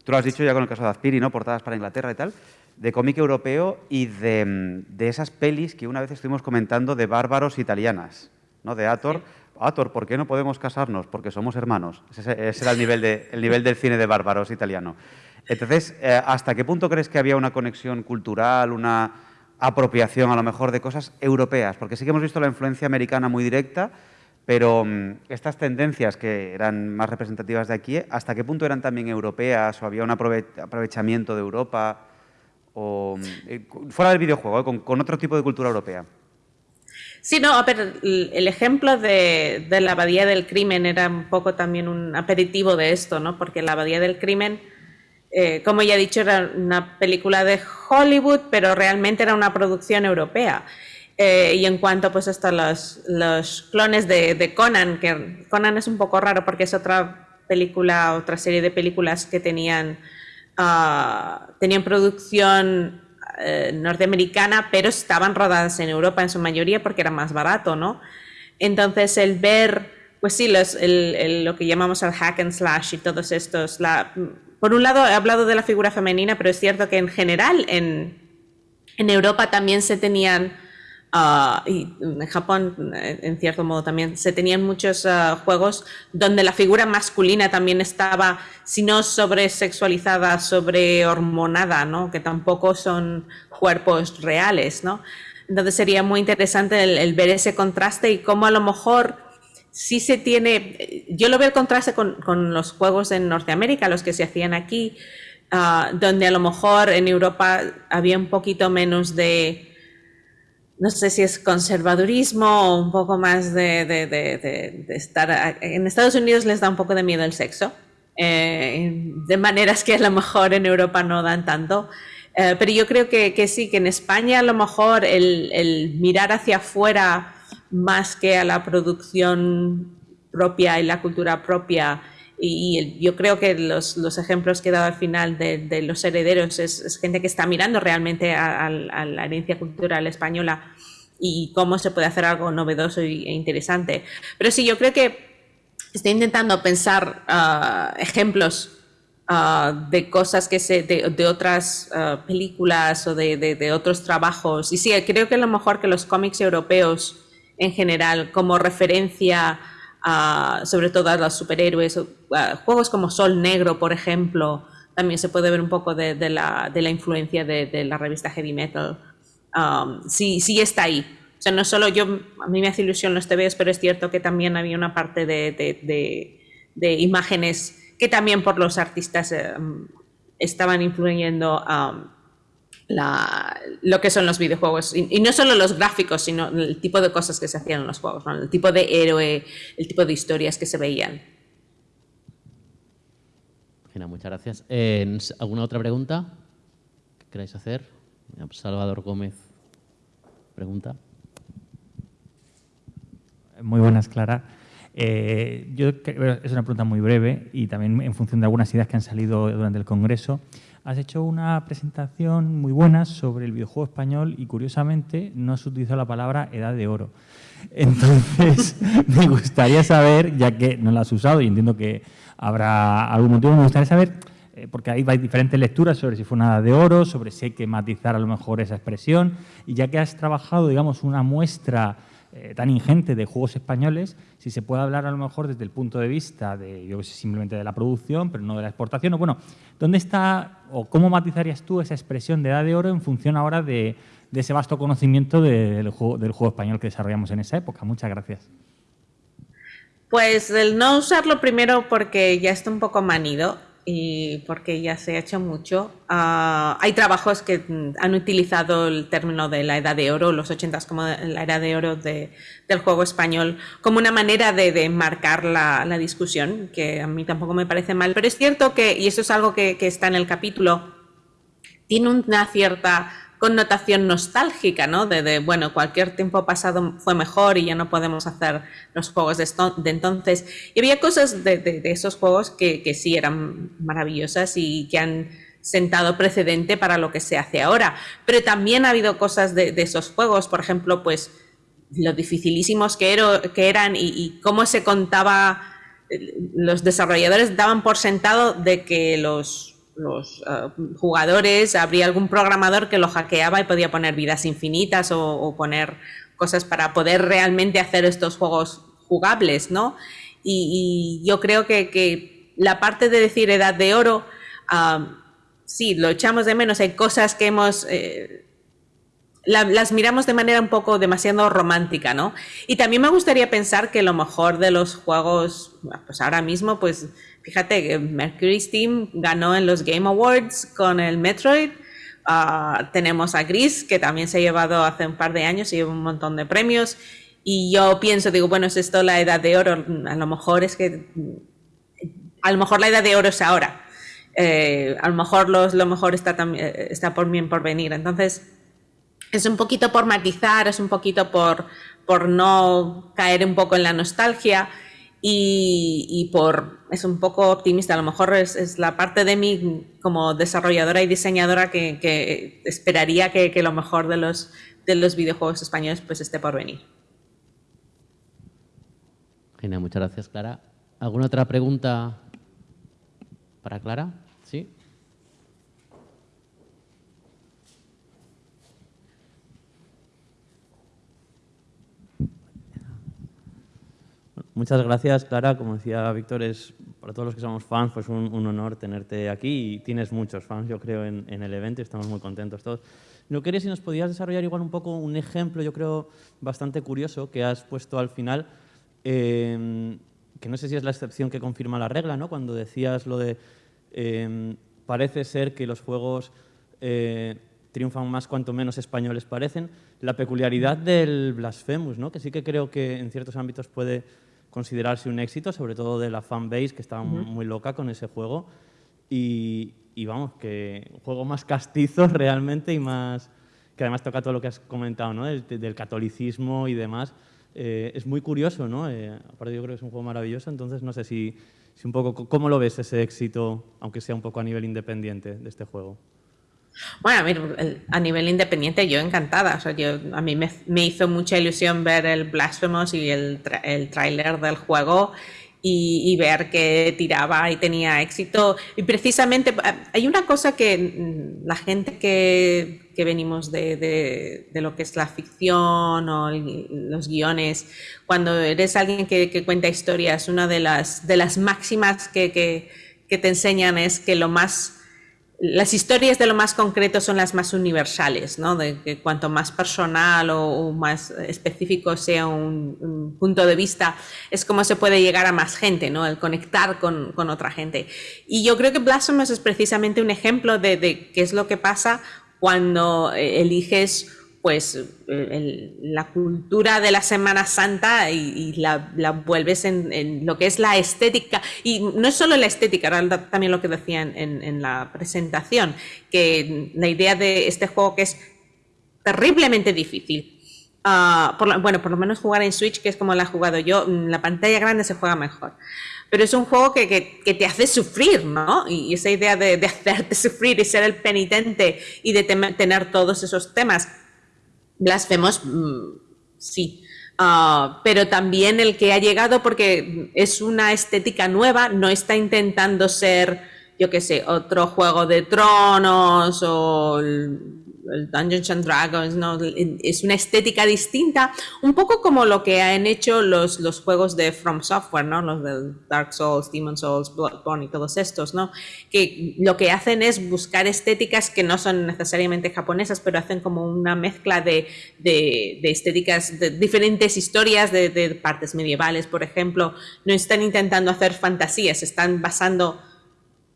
tú lo has dicho ya con el caso de Azpiri, ¿no? Portadas para Inglaterra y tal, de cómic europeo y de, de, esas pelis que una vez estuvimos comentando de bárbaros italianas, ¿no? De Ator. Ator, ¿por qué no podemos casarnos? Porque somos hermanos. Ese, era el nivel, de, el nivel del cine de bárbaros italiano. Entonces, eh, ¿hasta qué punto crees que había una conexión cultural, una apropiación a lo mejor de cosas europeas? Porque sí que hemos visto la influencia americana muy directa, pero mm, estas tendencias que eran más representativas de aquí, ¿hasta qué punto eran también europeas o había un aprovechamiento de Europa? O, mm, eh, fuera del videojuego, eh, con otro tipo de cultura europea. Sí, no, ver, el ejemplo de, la abadía del crimen era un poco también un aperitivo de esto, ¿no? Porque la abadía del crimen, eh, como ya he dicho, era una película de Hollywood, pero realmente era una producción europea. Eh, y en cuanto pues hasta los, clones de, Conan, que Conan es un poco raro porque es otra película, otra serie de películas que tenían, uh, tenían producción eh, norteamericana, pero estaban rodadas en Europa en su mayoría porque era más barato, ¿no? Entonces el ver, pues sí, lo que llamamos el hack and slash y todos estos, la, por un lado he hablado de la figura femenina, pero es cierto que en general en, en Europa también se tenían Ah, y en Japón, en cierto modo, también se tenían muchos ah, juegos donde la figura masculina también estaba, si no sobresexualizada, sobrehormonada, ¿no? que tampoco son cuerpos reales. ¿no? Entonces sería muy interesante el, ver ese contraste y cómo a lo mejor sí se tiene, yo lo veo el contraste con, con los juegos en Norteamérica, los que se hacían aquí, uh, donde a lo mejor en Europa había un poquito menos de no sé si es conservadurismo o un poco más de, estar... En Estados Unidos les da un poco de miedo el sexo, eh, de maneras que a lo mejor en Europa no dan tanto. Eh, pero yo creo que, sí, que en España a lo mejor el, mirar hacia afuera más que a la producción propia y la cultura propia y yo creo que los, los, ejemplos que he dado al final de, los herederos es, gente que está mirando realmente a, la herencia cultural española y cómo se puede hacer algo novedoso e interesante. Pero sí, yo creo que estoy intentando pensar ah, ejemplos ah, de cosas que se, de, otras ah, películas o de, de, otros trabajos. Y sí, creo que a lo mejor que los cómics europeos en general, como referencia sobre todo a los superhéroes, juegos como Sol Negro, por ejemplo, también se puede ver un poco de, la, influencia de, la revista Heavy Metal. Um, sí, sí está ahí. O sea, no solo yo, a mí me hace ilusión los TVs, pero es cierto que también había una parte de, imágenes que también por los artistas eh, estaban influyendo um, lo que son los videojuegos. Y, no solo los gráficos, sino el tipo de cosas que se hacían en los juegos, el tipo de héroe, el tipo de historias que se veían. Muchas gracias. Eh, ¿Alguna otra pregunta que queráis hacer? Salvador Gómez, pregunta. Muy buenas, Clara. Eh, yo es una pregunta muy breve y también en función de algunas ideas que han salido durante el Congreso. Has hecho una presentación muy buena sobre el videojuego español y curiosamente no has utilizado la palabra edad de oro. Entonces, me gustaría saber, ya que no la has usado y entiendo que habrá algún motivo, me gustaría saber, eh, porque ahí hay diferentes lecturas sobre si fue una edad de oro, sobre si hay que matizar a lo mejor esa expresión, y ya que has trabajado, digamos, una muestra eh, tan ingente de juegos españoles, si se puede hablar a lo mejor desde el punto de vista de, yo sé, simplemente de la producción, pero no de la exportación, o bueno, ¿dónde está o cómo matizarías tú esa expresión de edad de oro en función ahora de, ese vasto conocimiento del juego, del juego español que desarrollamos en esa época? Muchas gracias. Pues el no usarlo primero porque ya está un poco manido y porque ya se ha hecho mucho. Ah, hay trabajos que han utilizado el término de la edad de oro, los ochentas como la edad de oro del juego español, como una manera de, marcar la, discusión, que a mí tampoco me parece mal. Pero es cierto que, y eso es algo que está en el capítulo, tiene una cierta connotación nostálgica, ¿no? De, bueno, cualquier tiempo pasado fue mejor y ya no podemos hacer los juegos de, entonces. Y había cosas de, esos juegos que, sí eran maravillosas y que han sentado precedente para lo que se hace ahora. Pero también ha habido cosas de, esos juegos, por ejemplo, pues lo dificilísimos que, eran y, y cómo se contaba, eh, los desarrolladores daban por sentado de que los los eh, jugadores, habría algún programador que lo hackeaba y podía poner vidas infinitas o, poner cosas para poder realmente hacer estos juegos jugables, ¿no? Y, yo creo que, la parte de decir edad de oro, sí, lo echamos de menos, hay cosas que hemos... Eh, las miramos de manera un poco demasiado romántica, ¿no? Y también me gustaría pensar que lo mejor de los juegos, pues ahora mismo, pues Fíjate que Mercury Steam ganó en los Game Awards con el Metroid. Ah, tenemos a Gris, que también se ha llevado hace un par de años, y lleva un montón de premios. Y yo pienso, digo, bueno, es esto la edad de oro. A lo mejor es que. A lo mejor la edad de oro es ahora. Eh, a lo mejor los, lo mejor está, eh, está por bien por venir. Entonces, es un poquito por matizar, es un poquito por, por no caer un poco en la nostalgia y, por, es un poco optimista, a lo mejor es, la parte de mí como desarrolladora y diseñadora que, esperaría que, lo mejor de los, de los videojuegos españoles pues esté por venir. Genial, muchas gracias Clara. ¿Alguna otra pregunta para Clara? ¿Sí? Muchas gracias, Clara. Como decía Víctor, es para todos los que somos fans, pues un, honor tenerte aquí y tienes muchos fans, yo creo, en, el evento y estamos muy contentos todos. No quería si nos podías desarrollar igual un poco un ejemplo, yo creo, bastante curioso que has puesto al final, em, que no sé si es la excepción que confirma la regla, ¿no? Cuando decías lo de em, parece ser que los juegos eh, triunfan más cuanto menos españoles parecen, la peculiaridad del Blasphemous, ¿no? Que sí que creo que en ciertos ámbitos puede considerarse un éxito, sobre todo de la fanbase que estaba muy loca con ese juego. Y, vamos, que un juego más castizo realmente y más que además toca todo lo que has comentado, ¿no? del, catolicismo y demás. Eh, es muy curioso, ¿no? Eh, aparte yo creo que es un juego maravilloso, entonces no sé si, si un poco, ¿cómo lo ves ese éxito, aunque sea un poco a nivel independiente de este juego? Bueno, a, nivel independiente yo encantada. O sea, yo, a mí me, hizo mucha ilusión ver el Blasphemous y el, el tráiler del juego y, ver que tiraba y tenía éxito. Y precisamente eh, hay una cosa que mm, la gente que, que venimos de, de, lo que es la ficción o los guiones, cuando eres alguien que, que, cuenta historias, una de las, de las máximas que, que te enseñan es que lo más las historias de lo más concreto son las más universales, ¿no? De que cuanto más personal o, más específico sea un, punto de vista, es como se puede llegar a más gente, ¿no? El conectar con, otra gente. Y yo creo que Blasphemous es precisamente un ejemplo de, de qué es lo que pasa cuando eh, eliges pues la cultura de la Semana Santa y, la, vuelves en, lo que es la estética. Y no es solo la estética, era también lo que decía en, la presentación, que la idea de este juego que es terriblemente difícil. Ah, bueno, por lo menos jugar en Switch, que es como la he jugado yo, en la pantalla grande se juega mejor. Pero es un juego que, que, que te hace sufrir, ¿no? Y esa idea de, de, hacerte sufrir y ser el penitente y de tener todos esos temas Blasfemos, mm, sí. Ah, pero también el que ha llegado porque es una estética nueva, no está intentando ser, yo qué sé, otro juego de tronos o Dungeons and Dragons, ¿no? es una estética distinta, un poco como lo que han hecho los, los juegos de From Software, ¿no? los de Dark Souls, Demon Souls, Bloodborne y todos estos, ¿no? que lo que hacen es buscar estéticas que no son necesariamente japonesas, pero hacen como una mezcla de, de, estéticas, de diferentes historias de, partes medievales, por ejemplo, no están intentando hacer fantasías, están basando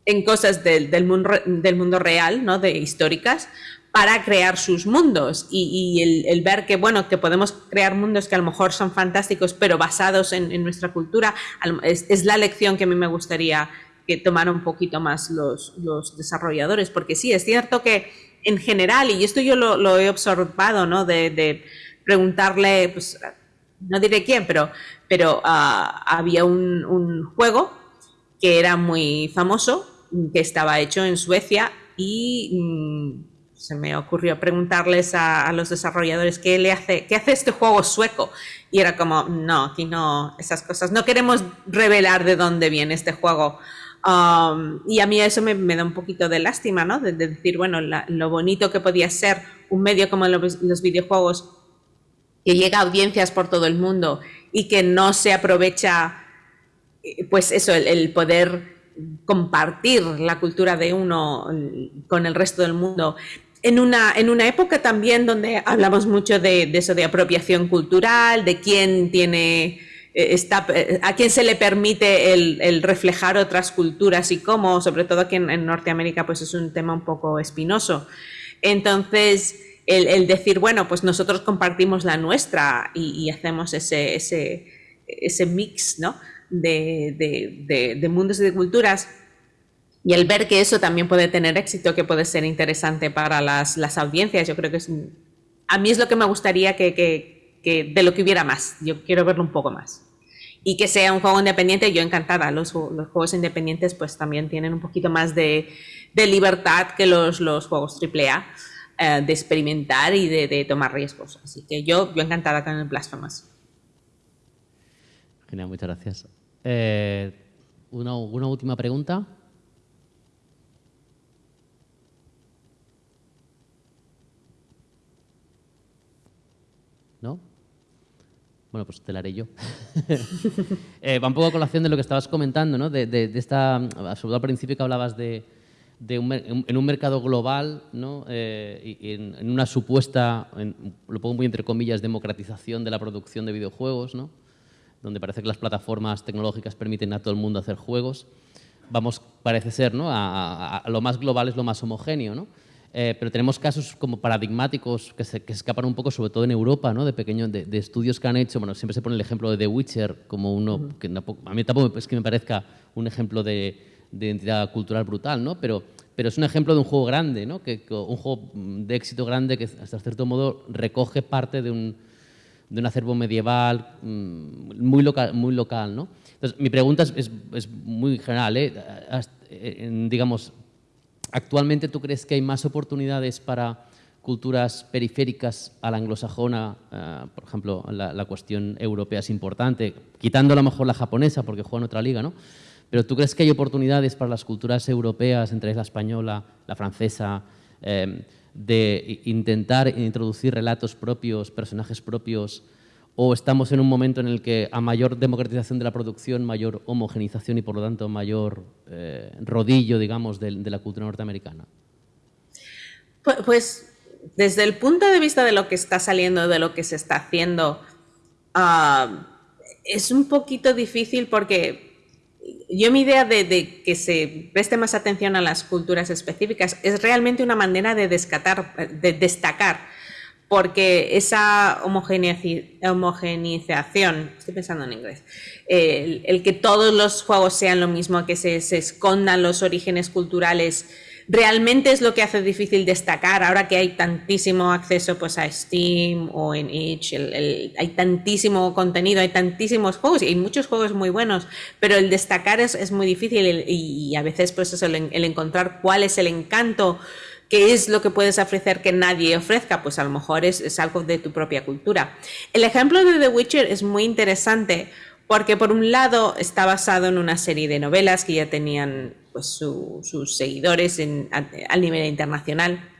en cosas del, del, mundo, del mundo real, ¿no? de históricas, para crear sus mundos y, el, ver que, bueno, que podemos crear mundos que a lo mejor son fantásticos, pero basados en, nuestra cultura, es, la lección que a mí me gustaría que tomaran un poquito más los, los, desarrolladores, porque sí, es cierto que en general, y esto yo lo, he observado, ¿no? De, preguntarle, pues, no diré quién, pero, pero ah, había un, un juego que era muy famoso, que estaba hecho en Suecia y mm, se me ocurrió preguntarles a, los desarrolladores qué le hace, qué hace este juego sueco. Y era como, no, aquí no, esas cosas. No queremos revelar de dónde viene este juego. Um, y a mí eso me, da un poquito de lástima, ¿no? De, decir, bueno, lo bonito que podía ser un medio como los, videojuegos que llega a audiencias por todo el mundo y que no se aprovecha, eh, pues eso, el poder compartir la cultura de uno con el resto del mundo en una, en una época también donde hablamos mucho de, eso de apropiación cultural, de quién tiene, eh, está, eh, a quién se le permite el, reflejar otras culturas y cómo, sobre todo aquí en, Norteamérica, pues es un tema un poco espinoso. Entonces, el, decir, bueno, pues nosotros compartimos la nuestra y, hacemos ese, ese, ese mix ¿no? de, de, de mundos y de culturas, y el ver que eso también puede tener éxito, que puede ser interesante para las, las audiencias, yo creo que es... A mí es lo que me gustaría que, que, que, de lo que hubiera más. Yo quiero verlo un poco más. Y que sea un juego independiente, yo encantada. Los, los juegos independientes pues también tienen un poquito más de, de libertad que los, los juegos AAA, eh, de experimentar y de, de, tomar riesgos. Así que yo, yo encantada con el Blasphemous. Genial, muchas gracias. Eh, una, una última pregunta. ¿no? Bueno, pues te la haré yo. eh, va un poco a colación de lo que estabas comentando, ¿no? De, de, de esta, sobre al principio que hablabas de, de un, en un mercado global, ¿no? Eh, y en, en, una supuesta, en, lo pongo muy entre comillas, democratización de la producción de videojuegos, ¿no? donde parece que las plataformas tecnológicas permiten a todo el mundo hacer juegos. Vamos, parece ser, ¿no? a, a, a lo más global es lo más homogéneo, ¿no? Eh, pero tenemos casos como paradigmáticos que se que escapan un poco, sobre todo en Europa, ¿no? de pequeños de, de, estudios que han hecho. Bueno, siempre se pone el ejemplo de The Witcher como uno, uh -huh. que a mí tampoco es que me parezca un ejemplo de, de identidad cultural brutal, ¿no? pero, pero es un ejemplo de un juego grande, ¿no? que, que, un juego de éxito grande que hasta cierto modo recoge parte de un, de un acervo medieval mmm, muy, local, muy local. ¿no? Entonces, mi pregunta es, es, es muy general. ¿eh? Eh, digamos, ¿Actualmente tú crees que hay más oportunidades para, culturas periféricas a la anglosajona, eh, por ejemplo, la, cuestión europea es importante, quitando a lo mejor la japonesa porque juega en otra liga, ¿no? Pero ¿tú crees que hay oportunidades para las culturas europeas, entre la española, la francesa, eh, de intentar introducir relatos propios, personajes propios, o estamos en un momento en el que a mayor democratización de la producción, mayor homogenización y por lo tanto mayor eh, rodillo, digamos, de, la cultura norteamericana? Pues, pues desde el punto de vista de lo que está saliendo, de lo que se está haciendo, ah, es un poquito difícil porque yo mi idea de, que se preste más atención a las culturas específicas es realmente una manera de, de destacar, porque esa homogeneización, estoy pensando en inglés, el, que todos los juegos sean lo mismo, que se escondan los orígenes culturales, realmente es lo que hace difícil destacar ahora que hay tantísimo acceso pues a Steam o en Itch, hay tantísimo contenido, hay tantísimos juegos y hay muchos juegos muy buenos, pero el destacar es, muy difícil y, a veces pues es el, encontrar cuál es el encanto qué es lo que puedes ofrecer que nadie ofrezca, pues a lo mejor es, algo de tu propia cultura. El ejemplo de The Witcher es muy interesante porque por un lado está basado en una serie de novelas que ya tenían pues, sus seguidores en, a, nivel internacional.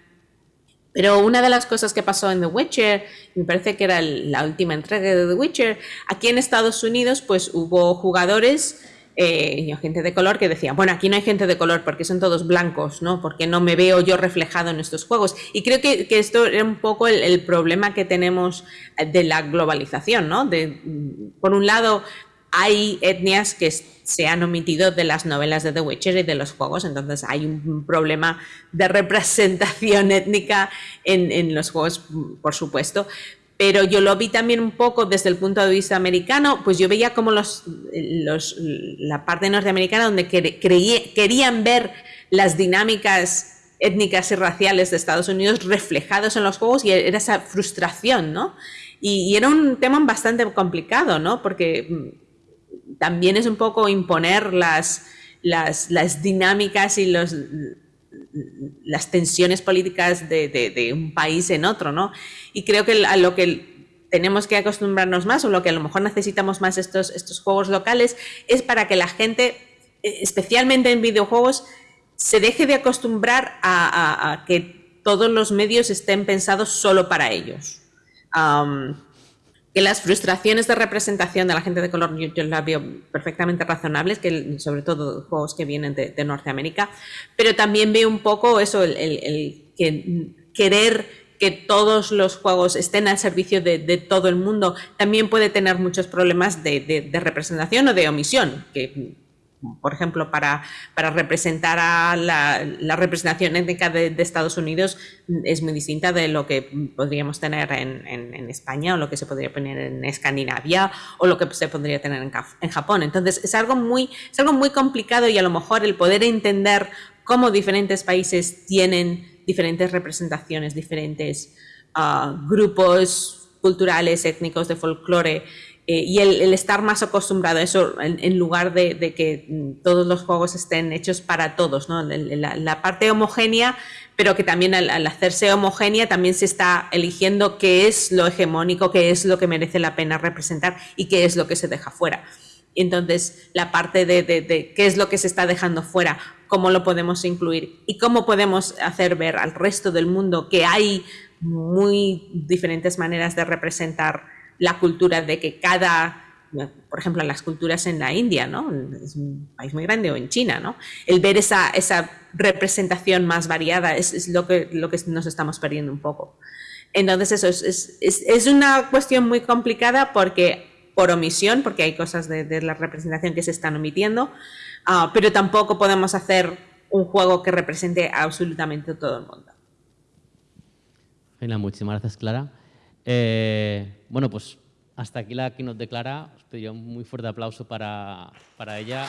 Pero una de las cosas que pasó en The Witcher, me parece que era la última entrega de The Witcher, aquí en Estados Unidos pues hubo jugadores eh, gente de color que decían, bueno, aquí no hay gente de color porque son todos blancos, ¿no? Porque no me veo yo reflejado en estos juegos. Y creo que, esto era un poco el, el, problema que tenemos de la globalización, ¿no? De, por un lado, hay etnias que se han omitido de las novelas de The Witcher y de los juegos, entonces hay un problema de representación étnica en, los juegos, por supuesto. Pero yo lo vi también un poco desde el punto de vista americano, pues yo veía como los, la parte norteamericana donde querían ver las dinámicas étnicas y raciales de Estados Unidos reflejados en los juegos y era esa frustración, ¿no? Y, y era un tema bastante complicado, ¿no? Porque también es un poco imponer las, dinámicas y los, las tensiones políticas de, un país en otro, ¿no? Y creo que a lo que tenemos que acostumbrarnos más o lo que a lo mejor necesitamos más estos, estos juegos locales es para que la gente, especialmente en videojuegos, se deje de acostumbrar a, que todos los medios estén pensados solo para ellos que las frustraciones de representación de la gente de color yo, las veo perfectamente razonables, que sobre todo juegos que vienen de, Norteamérica, pero también veo un poco eso, el, querer que todos los juegos estén al servicio de, todo el mundo, también puede tener muchos problemas de, representación o de omisión, que por ejemplo, para, para representar a la, representación étnica de, Estados Unidos es muy distinta de lo que podríamos tener en, España o lo que se podría poner en Escandinavia o lo que se podría tener en, en, Japón. Entonces, es algo, muy, es algo muy complicado y a lo mejor el poder entender cómo diferentes países tienen diferentes representaciones, diferentes ah, grupos culturales, étnicos de folclore eh, y el, estar más acostumbrado a eso en, lugar de, que mm, todos los juegos estén hechos para todos, ¿no? la, parte homogénea, pero que también al, hacerse homogénea también se está eligiendo qué es lo hegemónico, qué es lo que merece la pena representar y qué es lo que se deja fuera. Entonces, la parte de, de qué es lo que se está dejando fuera, cómo lo podemos incluir y cómo podemos hacer ver al resto del mundo que hay muy diferentes maneras de representar la cultura de que cada por ejemplo, las culturas en la India, ¿no? Es un país muy grande, o en China, ¿no? El ver esa, esa representación más variada es, lo, que, lo que nos estamos perdiendo un poco. Entonces, eso es, es, es una cuestión muy complicada porque, por omisión, porque hay cosas de, la representación que se están omitiendo, uh, pero tampoco podemos hacer un juego que represente absolutamente todo el mundo. Muchísimas gracias, Clara. Eh, bueno, pues hasta aquí la que nos declara. Os pediría un muy fuerte aplauso para, para ella.